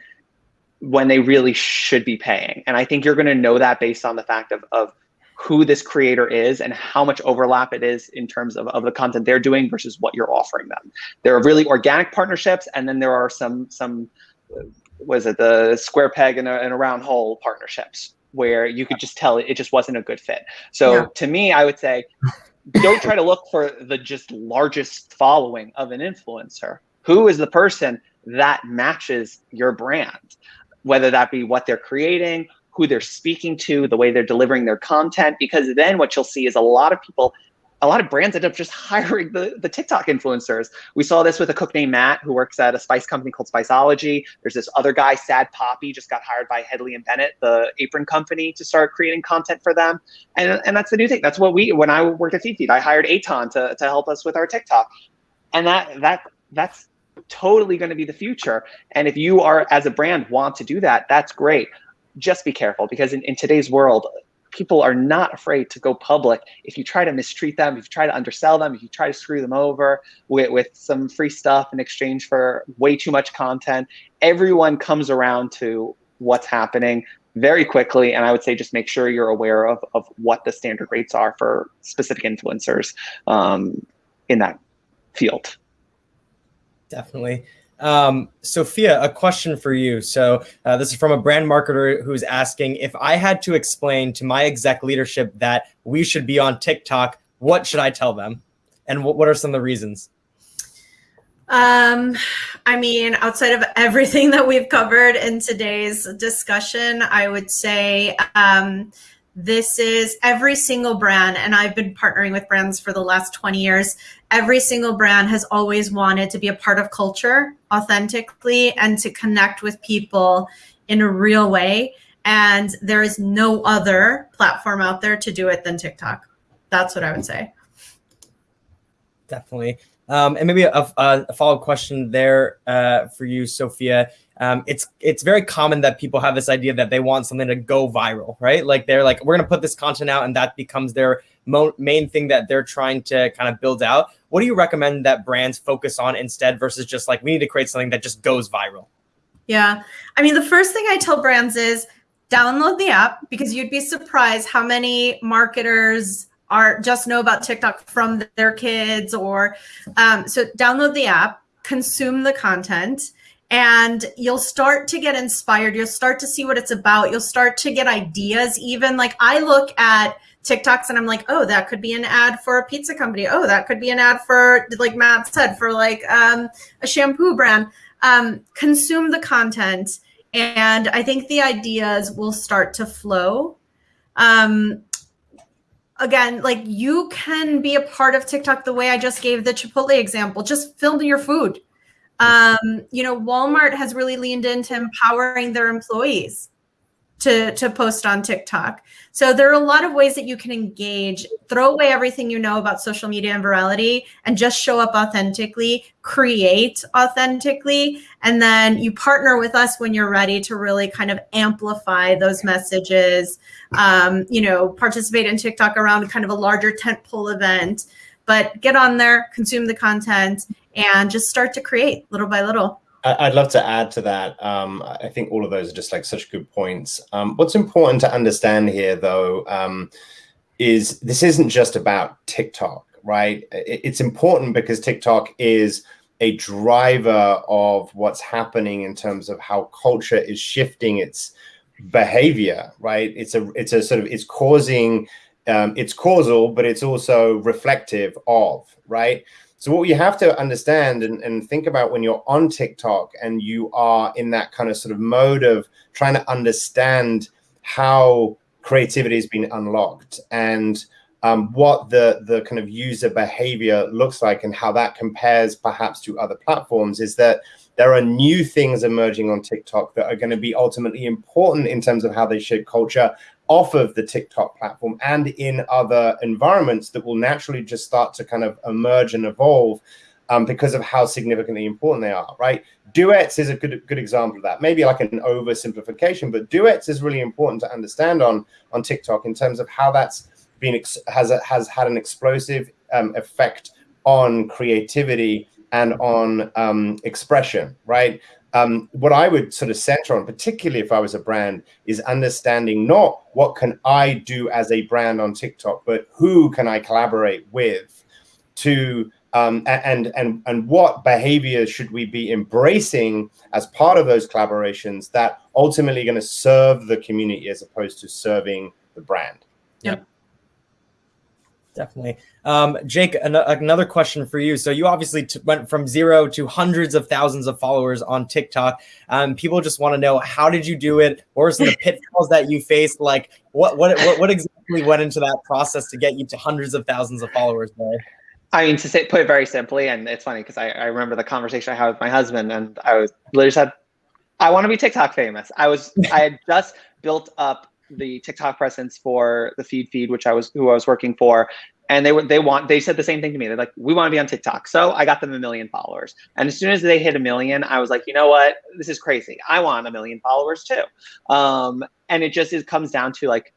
when they really should be paying. And I think you're going to know that based on the fact of, of who this creator is and how much overlap it is in terms of, of the content they're doing versus what you're offering them. There are really organic partnerships, and then there are some some uh, was it the square peg and a, and a round hole partnerships where you could just tell it, it just wasn't a good fit. So yeah. to me, I would say don't try to look for the just largest following of an influencer. Who is the person that matches your brand? Whether that be what they're creating, who they're speaking to, the way they're delivering their content, because then what you'll see is a lot of people, a lot of brands end up just hiring the, the TikTok influencers. We saw this with a cook named Matt who works at a spice company called Spiceology. There's this other guy, Sad Poppy, just got hired by Hedley and Bennett, the apron company, to start creating content for them. And, and that's the new thing. That's what we, when I worked at Feed, I hired Aton to, to help us with our TikTok. And that, that, that's totally going to be the future. And if you are, as a brand, want to do that, that's great just be careful because in, in today's world, people are not afraid to go public if you try to mistreat them, if you try to undersell them, if you try to screw them over with, with some free stuff in exchange for way too much content. Everyone comes around to what's happening very quickly. And I would say just make sure you're aware of, of what the standard rates are for specific influencers um, in that field. Definitely. Um, Sophia, a question for you. So uh, this is from a brand marketer who's asking if I had to explain to my exec leadership that we should be on TikTok, what should I tell them? And what, what are some of the reasons? Um, I mean, outside of everything that we've covered in today's discussion, I would say, um, this is every single brand, and I've been partnering with brands for the last 20 years. Every single brand has always wanted to be a part of culture authentically and to connect with people in a real way. And there is no other platform out there to do it than TikTok. That's what I would say. Definitely. Um, and maybe a, a follow-up question there uh, for you, Sophia um, it's it's very common that people have this idea that they want something to go viral, right? Like they're like, we're gonna put this content out, and that becomes their main thing that they're trying to kind of build out. What do you recommend that brands focus on instead versus just like we need to create something that just goes viral? Yeah, I mean, the first thing I tell brands is download the app because you'd be surprised how many marketers are just know about TikTok from their kids or um, so download the app, consume the content and you'll start to get inspired. You'll start to see what it's about. You'll start to get ideas. Even like I look at TikToks and I'm like, oh, that could be an ad for a pizza company. Oh, that could be an ad for, like Matt said, for like um, a shampoo brand. Um, consume the content, and I think the ideas will start to flow. Um, again, like you can be a part of TikTok the way I just gave the Chipotle example. Just film your food um, you know, Walmart has really leaned into empowering their employees to, to post on TikTok. So there are a lot of ways that you can engage, throw away everything you know about social media and virality and just show up authentically, create authentically, and then you partner with us when you're ready to really kind of amplify those messages, um, you know, participate in TikTok around kind of a larger tentpole event but get on there, consume the content, and just start to create little by little. I'd love to add to that. Um, I think all of those are just like such good points. Um, what's important to understand here, though, um, is this isn't just about TikTok, right? It's important because TikTok is a driver of what's happening in terms of how culture is shifting its behavior, right? It's a it's a sort of it's causing um, it's causal, but it's also reflective of, right? So what you have to understand and, and think about when you're on TikTok and you are in that kind of sort of mode of trying to understand how creativity has been unlocked and um, what the, the kind of user behavior looks like and how that compares perhaps to other platforms is that there are new things emerging on TikTok that are going to be ultimately important in terms of how they shape culture off of the TikTok platform and in other environments that will naturally just start to kind of emerge and evolve um, because of how significantly important they are, right? Duets is a good good example of that. Maybe like an oversimplification, but duets is really important to understand on on TikTok in terms of how that's been has has had an explosive um, effect on creativity and on um, expression, right? Um, what I would sort of center on, particularly if I was a brand, is understanding not what can I do as a brand on TikTok, but who can I collaborate with to um, and and and what behaviors should we be embracing as part of those collaborations that ultimately going to serve the community as opposed to serving the brand. Yep. Definitely. Um, Jake, an another question for you. So you obviously went from zero to hundreds of thousands of followers on TikTok. Um, people just want to know how did you do it? What some of the pitfalls that you faced? Like what, what, what, what exactly went into that process to get you to hundreds of thousands of followers there? I mean, to say, put it very simply, and it's funny because I, I remember the conversation I had with my husband, and I was literally said, "I want to be TikTok famous." I was, I had just built up the TikTok presence for the Feedfeed, which I was who I was working for, and they were they want they said the same thing to me. They're like, "We want to be on TikTok," so I got them a million followers. And as soon as they hit a million, I was like, "You know what? This is crazy. I want a million followers too." Um, and it just it comes down to like,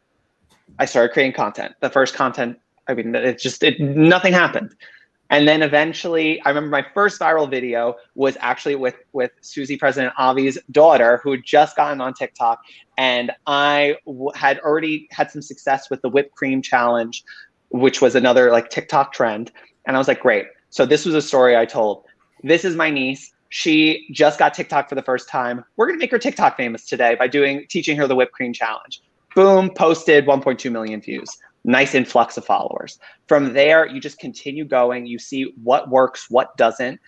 I started creating content. The first content I mean, it just it nothing happened. And then eventually, I remember my first viral video was actually with with Suzy President Avi's daughter, who had just gotten on TikTok, and I had already had some success with the whipped cream challenge, which was another like TikTok trend. And I was like, great. So this was a story I told. This is my niece. She just got TikTok for the first time. We're gonna make her TikTok famous today by doing teaching her the whipped cream challenge. Boom, posted 1.2 million views nice influx of followers. From there, you just continue going. You see what works, what doesn't,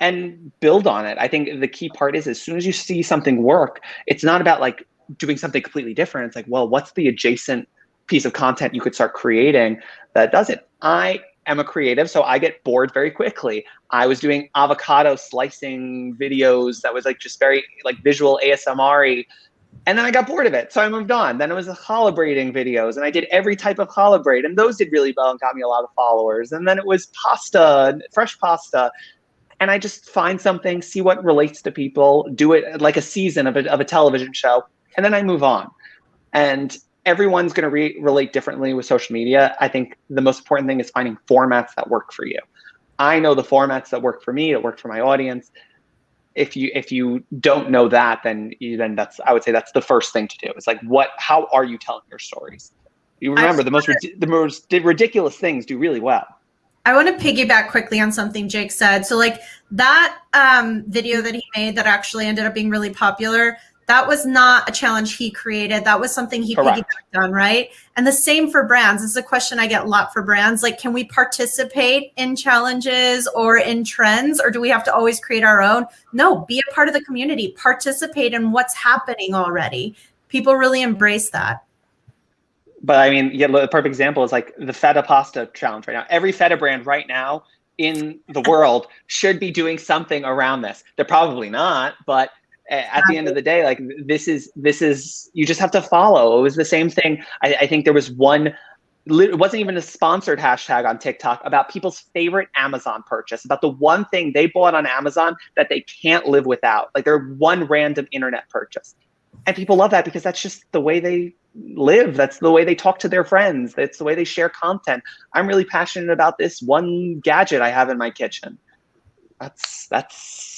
and build on it. I think the key part is as soon as you see something work, it's not about like doing something completely different. It's like, well, what's the adjacent piece of content you could start creating that does it? I am a creative, so I get bored very quickly. I was doing avocado slicing videos that was like just very like visual ASMR and then I got bored of it. So I moved on. Then it was the challah braiding videos and I did every type of braid and those did really well and got me a lot of followers. And then it was pasta, fresh pasta. And I just find something, see what relates to people, do it like a season of a, of a television show, and then I move on. And everyone's going to re relate differently with social media. I think the most important thing is finding formats that work for you. I know the formats that work for me, that work for my audience if you if you don't know that then you, then that's i would say that's the first thing to do. It's like what how are you telling your stories? You remember the most the most ridiculous things do really well. I want to piggyback quickly on something jake said. So like that um, video that he made that actually ended up being really popular that was not a challenge he created. That was something he piggybacked on, right? And the same for brands. This is a question I get a lot for brands. Like, can we participate in challenges or in trends, or do we have to always create our own? No, be a part of the community, participate in what's happening already. People really embrace that. But I mean, yeah, the perfect example is like the feta pasta challenge right now. Every feta brand right now in the world should be doing something around this. They're probably not, but at the end of the day like this is this is you just have to follow. It was the same thing. I, I think there was one it wasn't even a sponsored hashtag on tiktok about people's favorite amazon purchase about the one thing they bought on amazon that they can't live without like their one random internet purchase. And people love that because that's just the way they live. That's the way they talk to their friends. That's the way they share content. I'm really passionate about this one gadget i have in my kitchen. That's that's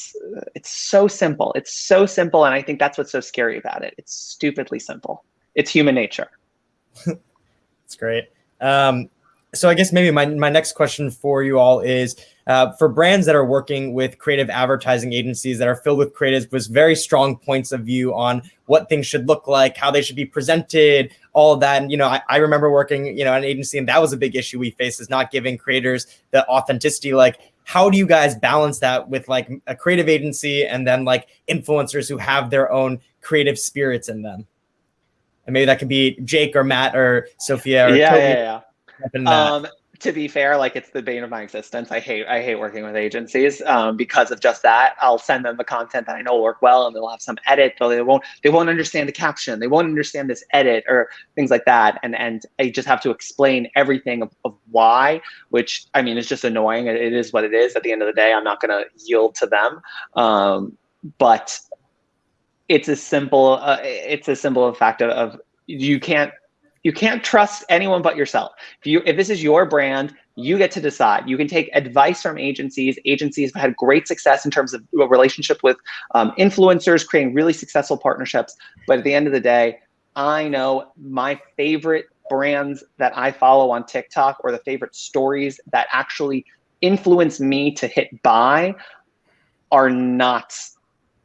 it's so simple. It's so simple, and I think that's what's so scary about it. It's stupidly simple. It's human nature. That's great. Um, so I guess maybe my, my next question for you all is uh, for brands that are working with creative advertising agencies that are filled with creatives with very strong points of view on what things should look like, how they should be presented, all of that. And, you know, I, I remember working, you know, an agency and that was a big issue we faced is not giving creators the authenticity. Like how do you guys balance that with like a creative agency and then like influencers who have their own creative spirits in them? And maybe that could be Jake or Matt or Sophia. Or yeah, yeah, yeah. Um, to be fair, like it's the bane of my existence. I hate I hate working with agencies um, because of just that. I'll send them the content that I know will work well, and they'll have some edit, they won't they won't understand the caption. They won't understand this edit or things like that. And and I just have to explain everything of, of why, which I mean is just annoying. It is what it is. At the end of the day, I'm not going to yield to them. Um, but it's a simple uh, it's a simple fact of, of you can't You can't trust anyone but yourself. If you if this is your brand, you get to decide. You can take advice from agencies. Agencies have had great success in terms of a relationship with um, influencers, creating really successful partnerships. But at the end of the day, I know my favorite brands that I follow on TikTok or the favorite stories that actually influence me to hit buy are not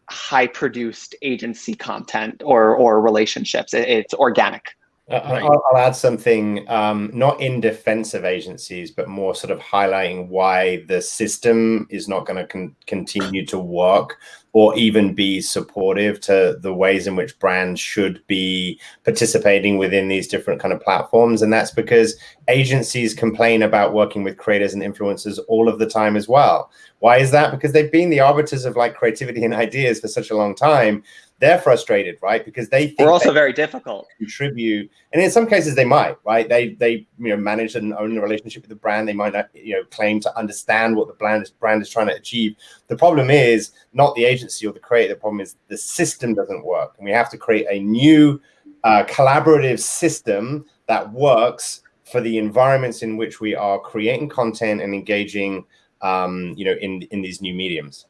high produced agency content or or relationships. it's organic. Right. I'll, I'll, add something, um, not in defense of agencies, but more sort of highlighting why the system is not going to con continue to work or even be supportive to the ways in which brands should be participating within these different kind of platforms. And that's because agencies complain about working with creators and influencers all of the time as well. Why is that? Because they've been the arbiters of like creativity and ideas for such a long time they're frustrated, right? Because they think we're also very difficult. Contribute, and in some cases they might, right? They they you know manage and own the relationship with the brand. They might not you know claim to understand what the brand is brand is trying to achieve. The problem is not the agency or the creator. The problem is the system doesn't work, and we have to create a new uh, collaborative system that works for the environments in which we are creating content and engaging, um, you know, in in these new mediums.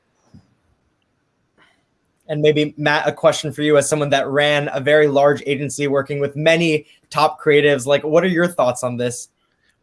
And maybe Matt, a question for you as someone that ran a very large agency working with many top creatives. Like, what are your thoughts on this?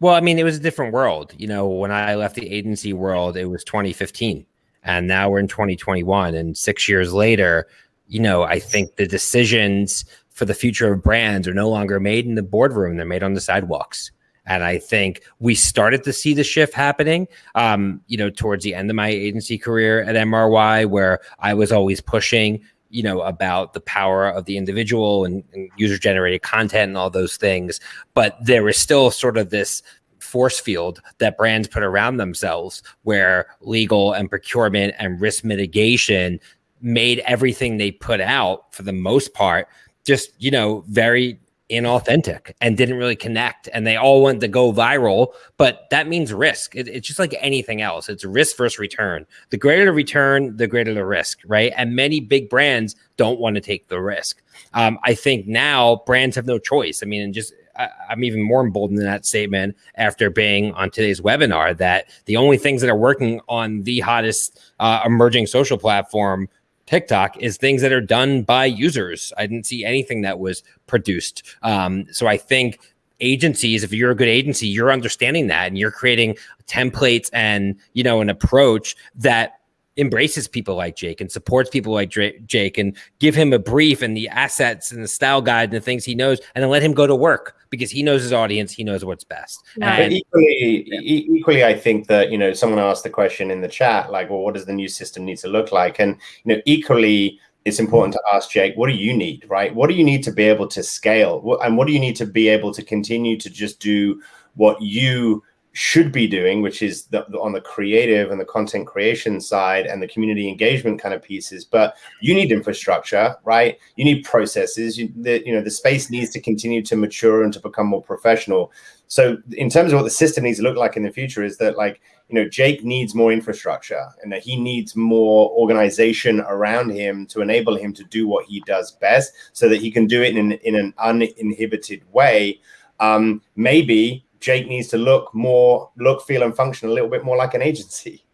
Well, I mean, it was a different world. You know, when I left the agency world, it was 2015, and now we're in 2021. And six years later, you know, I think the decisions for the future of brands are no longer made in the boardroom; they're made on the sidewalks. And I think we started to see the shift happening, um, you know, towards the end of my agency career at MRY, where I was always pushing, you know, about the power of the individual and, and user generated content and all those things. But there was still sort of this force field that brands put around themselves where legal and procurement and risk mitigation made everything they put out for the most part just you know very inauthentic and didn't really connect and they all went to go viral but that means risk. It, it's just like anything else. It's risk versus return. The greater the return the greater the risk right? And many big brands don't want to take the risk. Um, i think now brands have no choice. I mean and just I, i'm even more emboldened in that statement after being on today's webinar that the only things that are working on the hottest uh, emerging social platform TikTok is things that are done by users. I didn't see anything that was produced. Um, so I think agencies, if you're a good agency, you're understanding that and you're creating templates and you know an approach that embraces people like Jake and supports people like Jake and give him a brief and the assets and the style guide and the things he knows and then let him go to work because he knows his audience, he knows what's best. And, equally, yeah. e equally, I think that, you know, someone asked the question in the chat, like, well, what does the new system need to look like? And, you know, equally, it's important to ask Jake, what do you need, right? What do you need to be able to scale? And what do you need to be able to continue to just do what you should be doing, which is the, on the creative and the content creation side and the community engagement kind of pieces. But you need infrastructure, right? You need processes. You, the, you know, the space needs to continue to mature and to become more professional. So in terms of what the system needs to look like in the future is that like, you know, Jake needs more infrastructure and that he needs more organization around him to enable him to do what he does best so that he can do it in an, in an uninhibited way. Um, maybe Jake needs to look more, look, feel, and function a little bit more like an agency.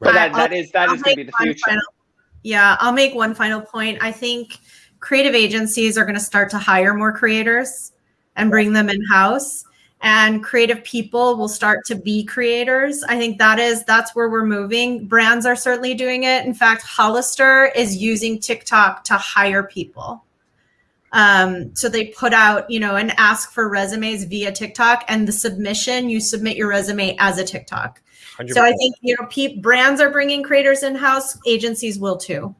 But that, that is that I'll is going to be the future. Final, yeah, I'll make one final point. I think creative agencies are going to start to hire more creators and bring them in house and creative people will start to be creators. I think that is that's where we're moving. Brands are certainly doing it. In fact, Hollister is using TikTok to hire people. Um, so they put out, you know, and ask for resumes via TikTok, and the submission you submit your resume as a TikTok. 100%. So I think you know, pe- brands are bringing creators in house, agencies will too.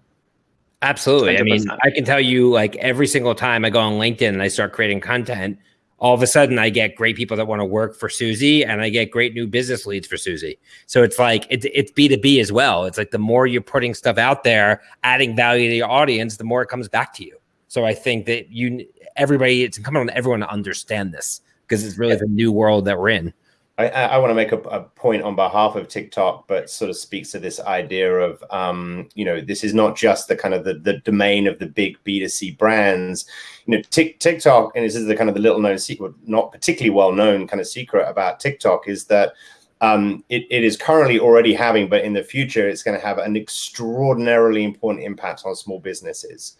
Absolutely. 100%. I mean, I can tell you, like every single time I go on LinkedIn and I start creating content, all of a sudden I get great people that want to work for Suzy and I get great new business leads for Suzy. So it's like it, it's B2B as well. It's like the more you're putting stuff out there, adding value to your audience, the more it comes back to you. So I think that you, everybody, it's incumbent on everyone to understand this because it's really yeah. the new world that we're in. I, I want to make a, a, point on behalf of TikTok, but sort of speaks to this idea of, um, you know, this is not just the kind of the, the domain of the big B2C brands. You know, TikTok, and this is the kind of the little known secret, not particularly well known kind of secret about TikTok is that um, it, it is currently already having, but in the future, it's going to have an extraordinarily important impact on small businesses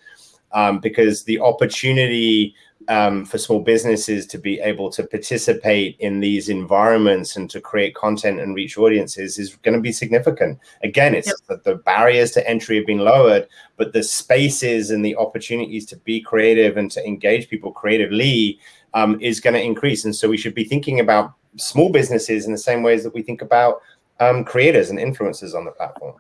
um, because the opportunity um, for small businesses to be able to participate in these environments and to create content and reach audiences is going to be significant. Again, it's yep. the, barriers to entry have been lowered, but the spaces and the opportunities to be creative and to engage people creatively um, is going to increase. And so we should be thinking about small businesses in the same ways that we think about um, creators and influencers on the platform.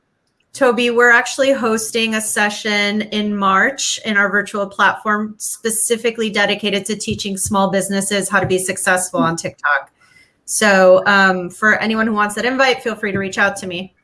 Toby, we're actually hosting a session in March in our virtual platform specifically dedicated to teaching small businesses how to be successful on TikTok. So um, for anyone who wants that invite, feel free to reach out to me.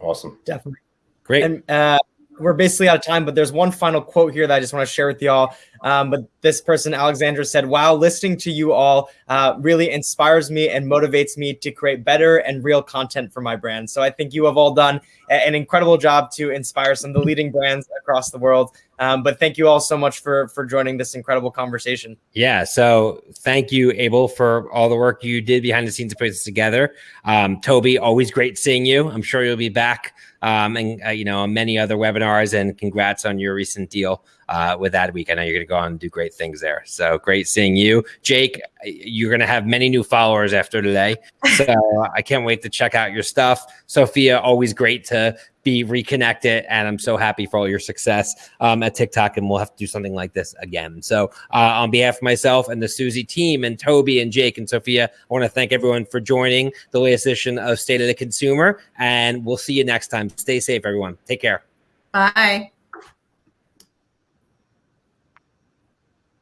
Awesome. Definitely. Great. And uh, we're basically out of time, but there's one final quote here that I just want to share with y'all. Um, but this person, Alexandra, said, Wow, listening to you all uh, really inspires me and motivates me to create better and real content for my brand. So I think you have all done an incredible job to inspire some of the leading brands across the world. Um, but thank you all so much for for joining this incredible conversation. Yeah. So thank you, Abel, for all the work you did behind the scenes to put this together. Um, Toby, always great seeing you. I'm sure you'll be back um, and uh, you know many other webinars. And congrats on your recent deal uh, with Adweek. I know you're going to go on and do great things there. So great seeing you, Jake. You're going to have many new followers after today. So I can't wait to check out your stuff. Sophia, always great to be reconnected. And I'm so happy for all your success um, at TikTok. And we'll have to do something like this again. So, uh, on behalf of myself and the Suzy team, and Toby and Jake and Sophia, I want to thank everyone for joining the latest edition of State of the Consumer. And we'll see you next time. Stay safe, everyone. Take care. Bye.